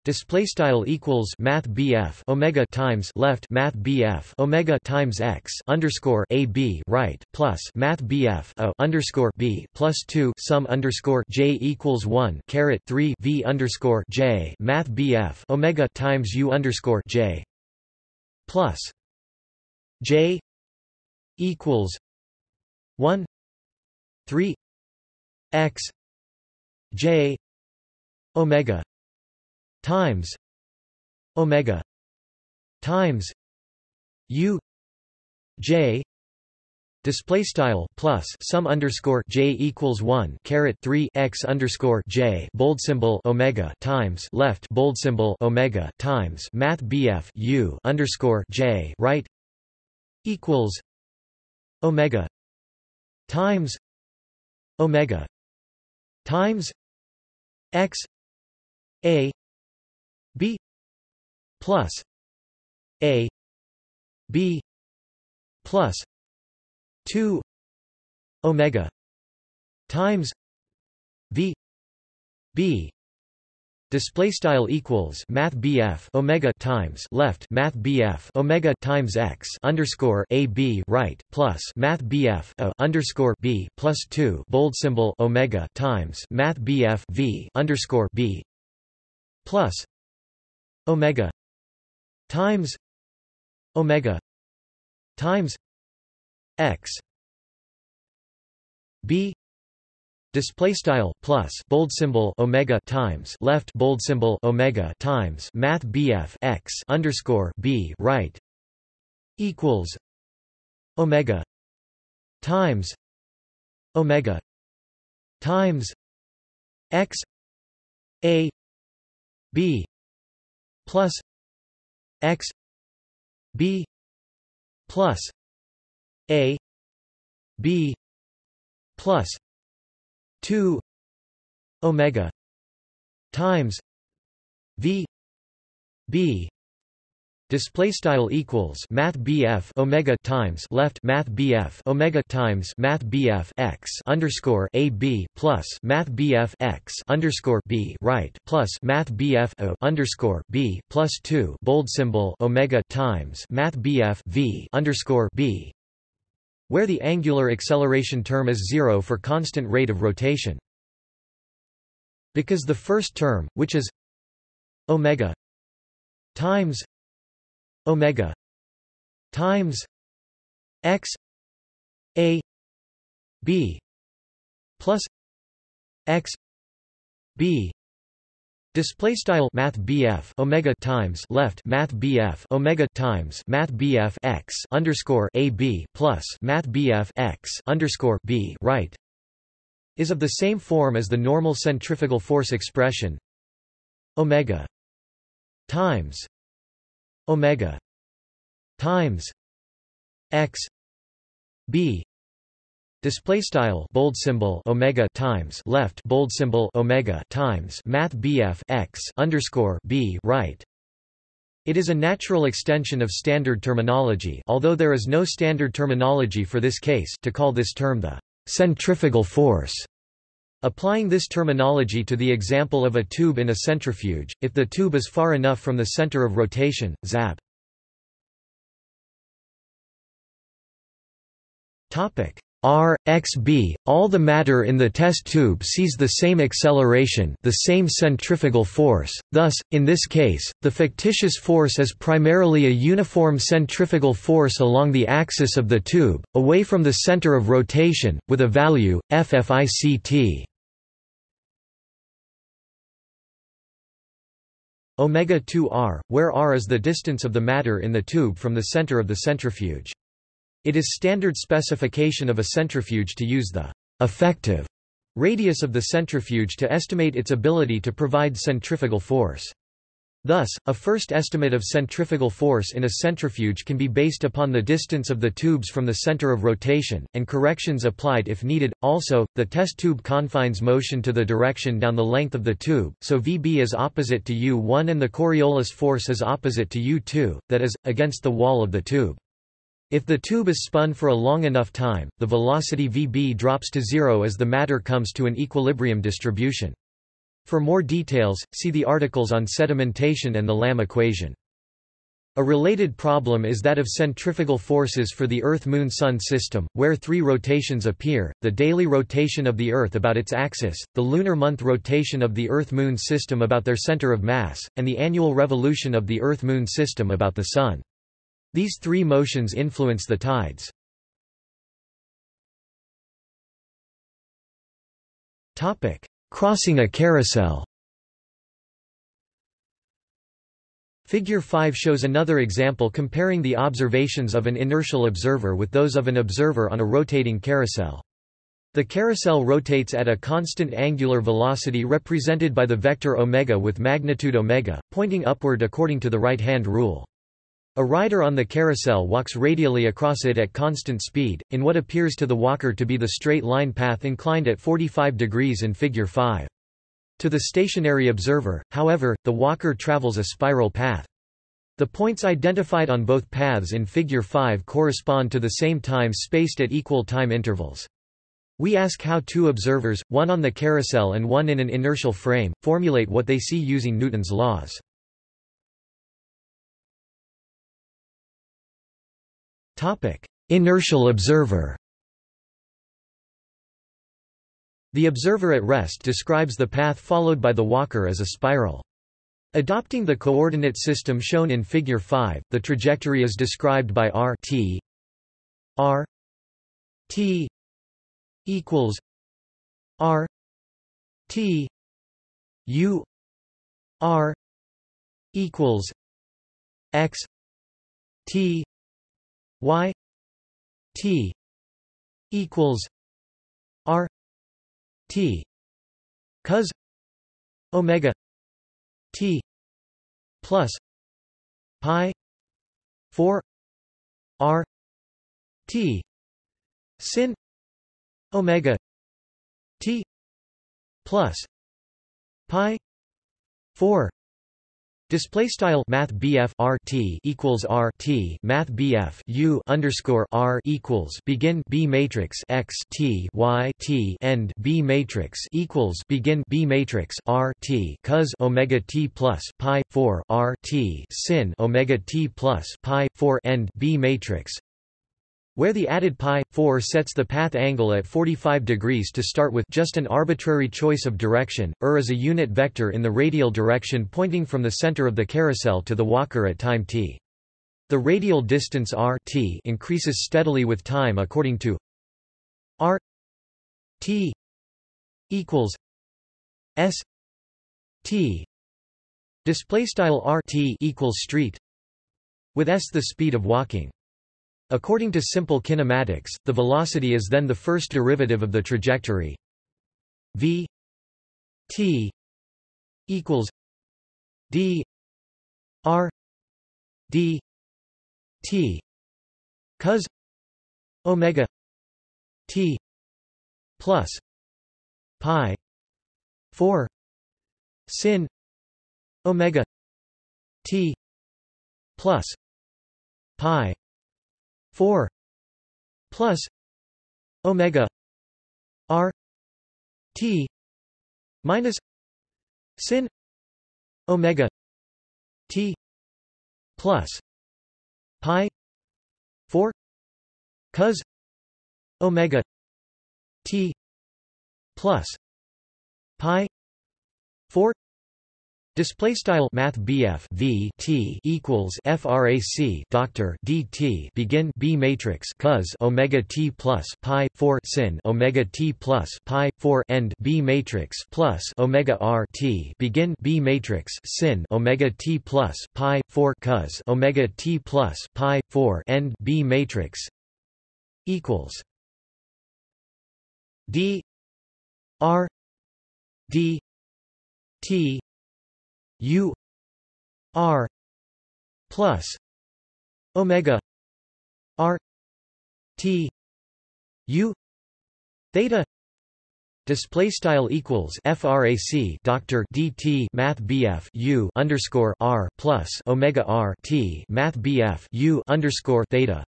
Speaker 1: Display style equals Math BF Omega times left Math BF Omega times x underscore A B right plus Math BF O underscore B plus two sum underscore J equals one caret three V underscore J Math BF Omega times U underscore J plus J equals one three X J Omega times omega times u j display style plus sum underscore j equals 1 caret 3 x underscore j bold symbol omega times left bold symbol omega times math bf u underscore j right equals omega times omega times x a plus a b plus 2 omega times v b. Display style equals math BF omega times left math BF omega times x underscore a b right plus math BF a underscore b plus 2 bold symbol omega times math BF v underscore b plus omega times omega times x b display style plus bold symbol omega times left bold symbol omega times math bf x underscore b right equals omega times omega times x a b plus x b plus a b plus 2 omega times v b display style equals math BF omega times left math BF omega times math BF x underscore a b plus math BF x underscore b right plus math BF o underscore b plus two bold symbol omega times math BF v underscore b where the angular acceleration term is zero for constant rate of rotation. Because the first term, which is omega times omega times x a b plus x b. Display style Math BF Omega times left Math BF Omega times Math BF x underscore A B plus Math BF x underscore B right is of the same form as the normal centrifugal force expression Omega times omega times x b. Display style bold symbol omega times left bold symbol omega times math bf x underscore b right. It is a natural extension of standard terminology although there is no standard terminology for this case to call this term the centrifugal force Applying this terminology to the example of a tube in a centrifuge, if the tube is far enough from the center of rotation, zap. Topic R, x b, all the matter in the test tube sees the same acceleration the same centrifugal force, thus, in this case, the fictitious force is primarily a uniform centrifugal force along the axis of the tube, away from the center of rotation, with a value, FFICT. Omega 2 r, where r is the distance of the matter in the tube from the center of the centrifuge. It is standard specification of a centrifuge to use the effective radius of the centrifuge to estimate its ability to provide centrifugal force. Thus, a first estimate of centrifugal force in a centrifuge can be based upon the distance of the tubes from the center of rotation, and corrections applied if needed. Also, the test tube confines motion to the direction down the length of the tube, so Vb is opposite to U1 and the Coriolis force is opposite to U2, that is, against the wall of the tube. If the tube is spun for a long enough time, the velocity Vb drops to zero as the matter comes to an equilibrium distribution. For more details, see the articles on sedimentation and the Lamm equation. A related problem is that of centrifugal forces for the Earth-Moon-Sun system, where three rotations appear, the daily rotation of the Earth about its axis, the lunar month rotation of the Earth-Moon system about their center of mass, and the annual revolution of the Earth-Moon system about the Sun. These three motions influence the tides. Crossing a carousel Figure 5 shows another example comparing the observations of an inertial observer with those of an observer on a rotating carousel. The carousel rotates at a constant angular velocity represented by the vector omega with magnitude omega, pointing upward according to the right-hand rule. A rider on the carousel walks radially across it at constant speed, in what appears to the walker to be the straight line path inclined at 45 degrees in Figure 5. To the stationary observer, however, the walker travels a spiral path. The points identified on both paths in Figure 5 correspond to the same time spaced at equal time intervals. We ask how two observers, one on the carousel and one in an inertial frame, formulate what they see using Newton's laws. Inertial observer. The observer at rest describes the path followed by the walker as a spiral. Adopting the coordinate system shown in Figure 5, the trajectory is described by r t. R t equals r t u r equals x t y t equals r T cos omega T plus pi 4 R T sin omega T plus pi 4 Display style Math BF R T equals R T Math BF U underscore R equals begin B matrix X T Y T end B matrix equals begin B matrix R T cos Omega T plus Pi four R T sin Omega T plus Pi four end B matrix where the added pi 4 sets the path angle at 45 degrees to start with just an arbitrary choice of direction, ur is a unit vector in the radial direction pointing from the center of the carousel to the walker at time t. The radial distance r t increases steadily with time according to r t equals s t display style r t equals street with s the speed of walking According to simple kinematics, the velocity is then the first derivative of the trajectory. V t equals d r d t cos omega t plus pi 4 sin omega t plus pi 4 plus omega r t minus sin omega t plus pi 4 cos omega t plus pi 4 Display style Math BF V T equals FRAC Doctor DT begin B matrix cos Omega T plus Pi four sin Omega T plus Pi four end B matrix plus Omega R T begin B matrix sin Omega T plus Pi four cos Omega T plus Pi four end B matrix equals D R D T U R plus Omega R T U theta Display style equals frac Doctor DT Math BF U underscore R plus Omega R T Math BF U underscore theta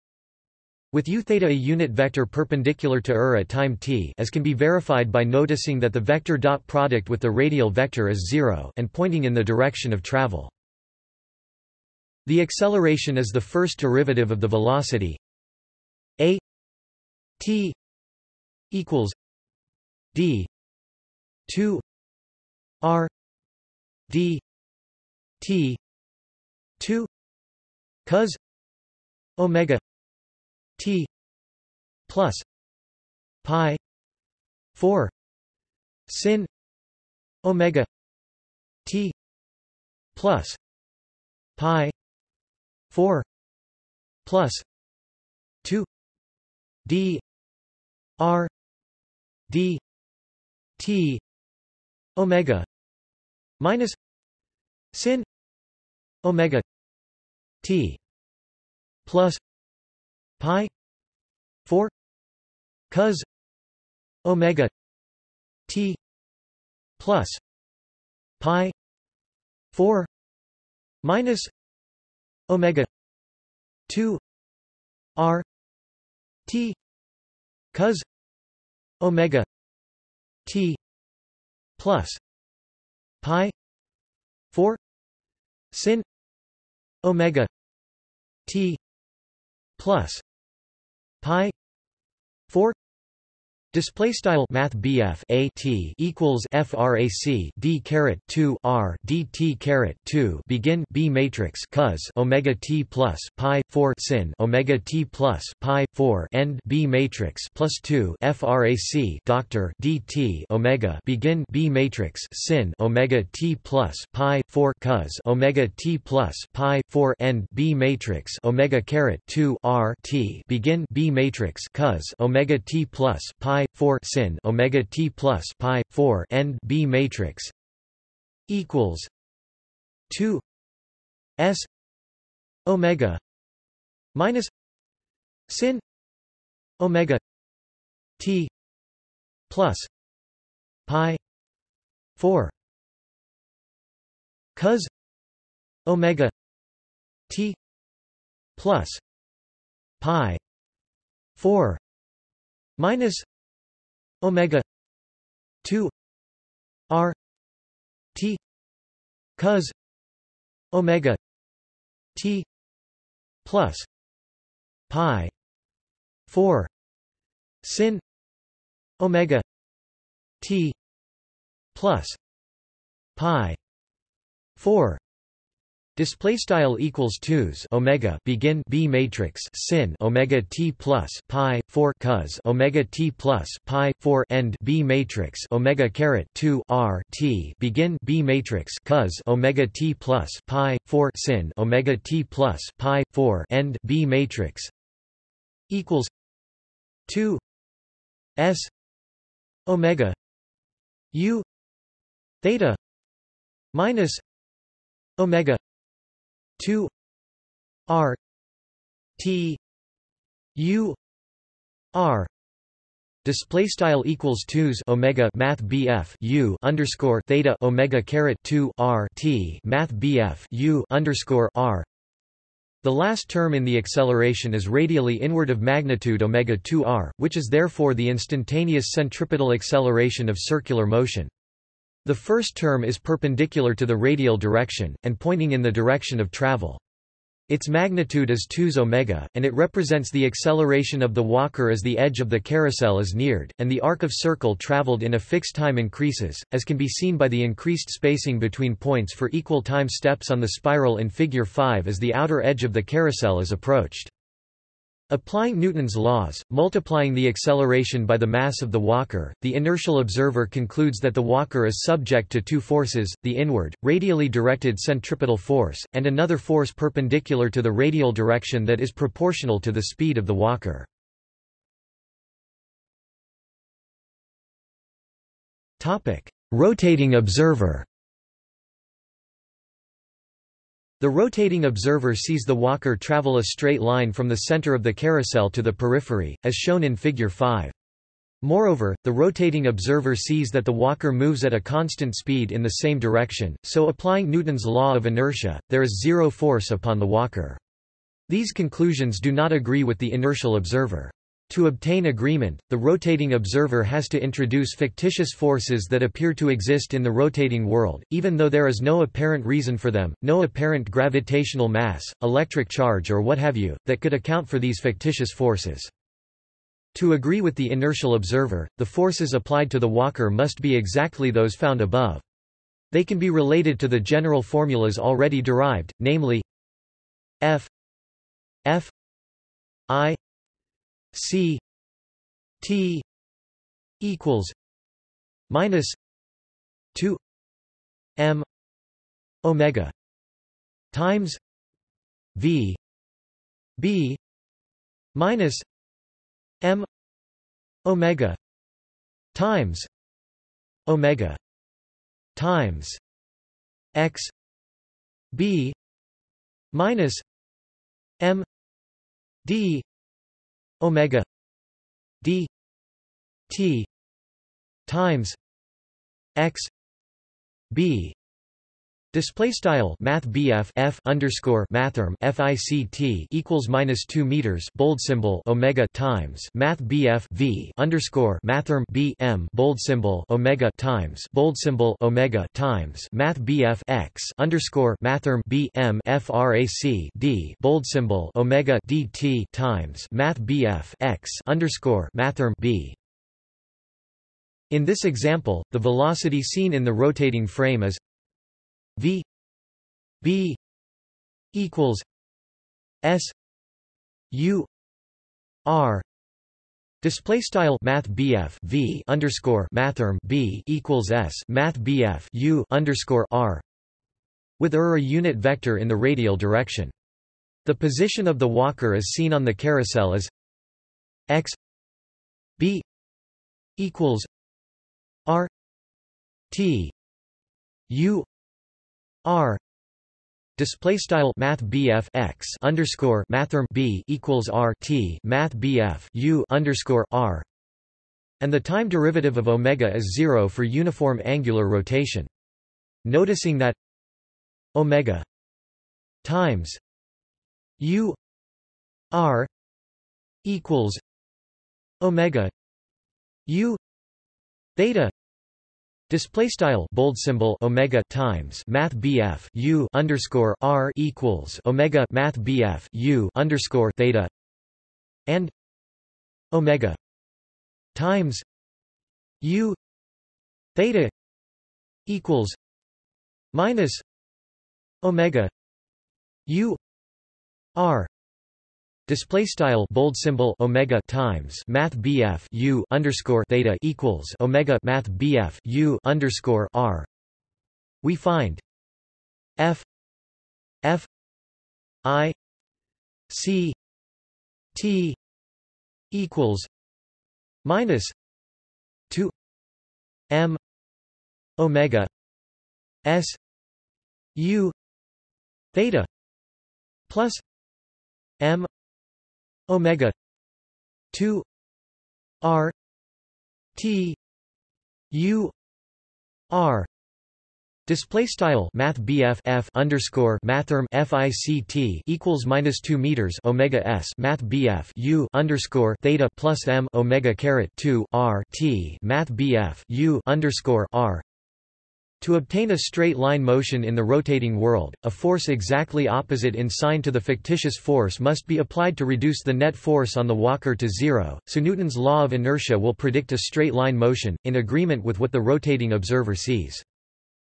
Speaker 1: with u theta a unit vector perpendicular to ur at time t as can be verified by noticing that the vector dot product with the radial vector is zero and pointing in the direction of travel. The acceleration is the first derivative of the velocity a t equals d 2 r d t 2 cos omega T plus pi 4 sin omega T plus pi 4 plus 2 d r d t omega minus sin omega t plus pi 4 cos omega t plus pi 4 minus omega 2 r t cos omega t plus pi 4 sin omega t plus pi 4 Display style Math BF A T equals FRAC D caret two R D T caret two. Begin B matrix cos Omega T plus Pi four sin Omega T plus Pi four. End B matrix plus two. FRAC Doctor D T Omega. Begin B matrix sin Omega T plus Pi four cos Omega T plus Pi four. End B matrix Omega caret two R T. Begin B matrix cos Omega T plus Pi 4 sin omega t plus pi 4 end b matrix equals 2 s omega minus sin omega t plus pi 4 cos omega t plus pi 4 minus omega 2 r t cos omega t plus pi 4 sin omega t plus pi 4 Display style equals twos omega begin B matrix sin omega t plus pi four cos omega t plus pi four end B matrix omega caret two R T begin B matrix cos omega t plus pi four sin omega t plus pi four end B matrix equals two S omega U theta minus omega 2 r t u r Display style equals twos omega math BF U underscore theta omega caret two R T math BF U underscore R. The last term in the acceleration is radially inward of magnitude omega 2 r, which is therefore the instantaneous centripetal acceleration of circular motion. The first term is perpendicular to the radial direction, and pointing in the direction of travel. Its magnitude is 2 omega, and it represents the acceleration of the walker as the edge of the carousel is neared, and the arc of circle traveled in a fixed time increases, as can be seen by the increased spacing between points for equal time steps on the spiral in Figure 5 as the outer edge of the carousel is approached. Applying Newton's laws, multiplying the acceleration by the mass of the walker, the inertial observer concludes that the walker is subject to two forces, the inward, radially directed centripetal force, and another force perpendicular to the radial direction that is proportional to the speed of the walker. Rotating observer The rotating observer sees the walker travel a straight line from the center of the carousel to the periphery, as shown in Figure 5. Moreover, the rotating observer sees that the walker moves at a constant speed in the same direction, so applying Newton's law of inertia, there is zero force upon the walker. These conclusions do not agree with the inertial observer. To obtain agreement, the rotating observer has to introduce fictitious forces that appear to exist in the rotating world, even though there is no apparent reason for them, no apparent gravitational mass, electric charge or what have you, that could account for these fictitious forces. To agree with the inertial observer, the forces applied to the walker must be exactly those found above. They can be related to the general formulas already derived, namely F F I C T equals minus two M omega times v b minus m omega times omega times x b minus m d omega d t times x b Display style Math F underscore Mathrm FICT equals minus two meters bold symbol Omega times Math V underscore Mathrm B M bold symbol Omega times bold symbol Omega times Math X underscore Mathrm B M FRAC D bold symbol Omega DT times Math X underscore Mathrm B. In this example, the velocity seen in the rotating frame is v b equals s u r Display style Math BF V underscore Mathrm B equals S Math BF U underscore R with er a unit vector in the radial direction. The position of the walker as seen on the carousel is x b equals r t u R display style math X underscore mathrm B equals R T math U underscore R and the time derivative of omega is zero for uniform angular rotation. Noticing that omega times U R equals omega U theta Display style bold symbol omega times math BF U underscore R equals omega math BF U underscore theta and omega times U theta equals minus omega U R Display style bold symbol omega times math BF U underscore theta equals omega math BF U underscore R. We find F F I C T equals minus two M omega S U theta plus M omega 2 r t u r. Display style Math BF F underscore Mathrm FICT equals minus two meters Omega S. Math BF U underscore Theta plus M Omega caret two R T. Math BF U underscore R to obtain a straight line motion in the rotating world, a force exactly opposite in sign to the fictitious force must be applied to reduce the net force on the walker to zero, so Newton's law of inertia will predict a straight line motion, in agreement with what the rotating observer sees.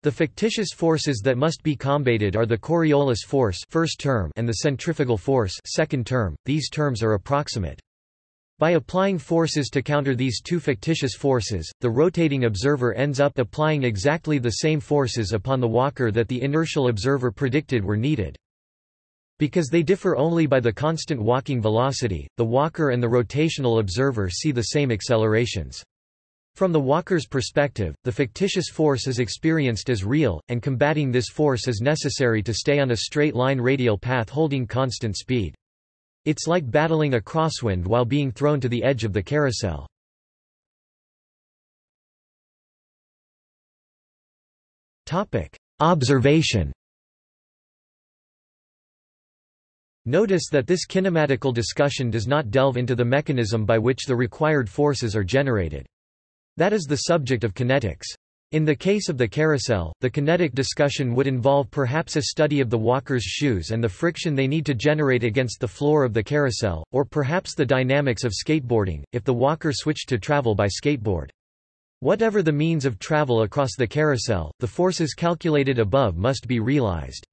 Speaker 1: The fictitious forces that must be combated are the Coriolis force first term and the centrifugal force second term. These terms are approximate. By applying forces to counter these two fictitious forces, the rotating observer ends up applying exactly the same forces upon the walker that the inertial observer predicted were needed. Because they differ only by the constant walking velocity, the walker and the rotational observer see the same accelerations. From the walker's perspective, the fictitious force is experienced as real, and combating this force is necessary to stay on a straight line radial path holding constant speed. It's like battling a crosswind while being thrown to the edge of the carousel. Observation Notice that this kinematical discussion does not delve into the mechanism by which the required forces are generated. That is the subject of kinetics. In the case of the carousel, the kinetic discussion would involve perhaps a study of the walker's shoes and the friction they need to generate against the floor of the carousel, or perhaps the dynamics of skateboarding, if the walker switched to travel by skateboard. Whatever the means of travel across the carousel, the forces calculated above must be realized.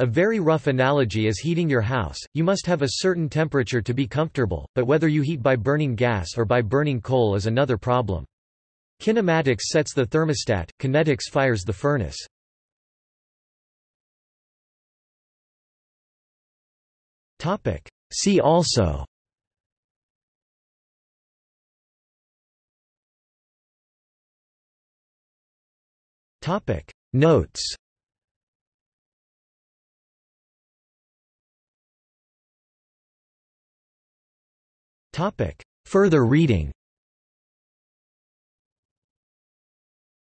Speaker 1: A very rough analogy is heating your house, you must have a certain temperature to be comfortable, but whether you heat by burning gas or by burning coal is another problem. Kinematics sets the thermostat, kinetics fires the furnace. See also. Notes. Topic. Further reading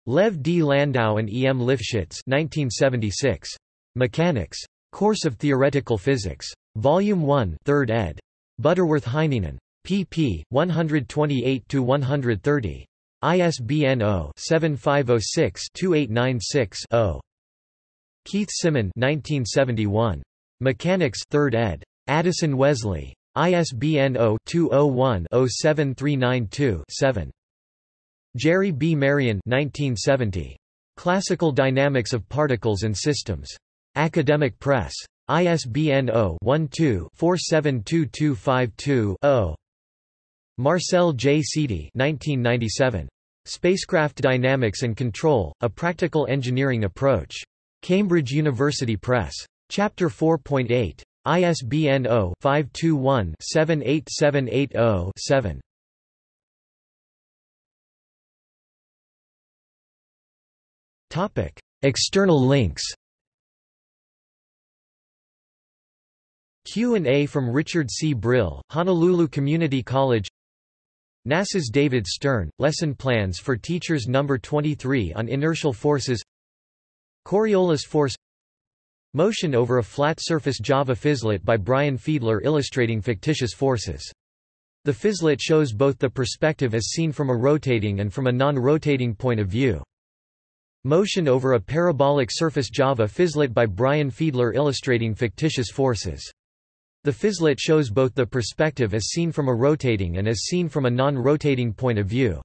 Speaker 1: Lev D. Landau and E. M. Lifshitz 1976. Mechanics. Course of Theoretical Physics. Volume 1 3rd ed. Butterworth Heinemann. pp. 128–130. ISBN 0-7506-2896-0. Keith Symon 1971. Mechanics 3rd ed. Addison Wesley. ISBN 0-201-07392-7. Jerry B. Marion 1970. Classical Dynamics of Particles and Systems. Academic Press. ISBN 0-12-472252-0. Marcel J. Sidi 1997. Spacecraft Dynamics and Control, A Practical Engineering Approach. Cambridge University Press. Chapter 4.8. ISBN 0-521-78780-7. External links Q&A from Richard C. Brill, Honolulu Community College NASA's David Stern, Lesson Plans for Teachers No. 23 on Inertial Forces Coriolis Force Motion over a flat surface Java Physlet by Brian Fiedler illustrating fictitious forces. The Physlet shows both the perspective as seen from a rotating and from a non-rotating point of view. Motion over a parabolic surface Java Physlet by Brian Fiedler illustrating fictitious forces. The Physlet shows both the perspective as seen from a rotating and as seen from a non-rotating point of view.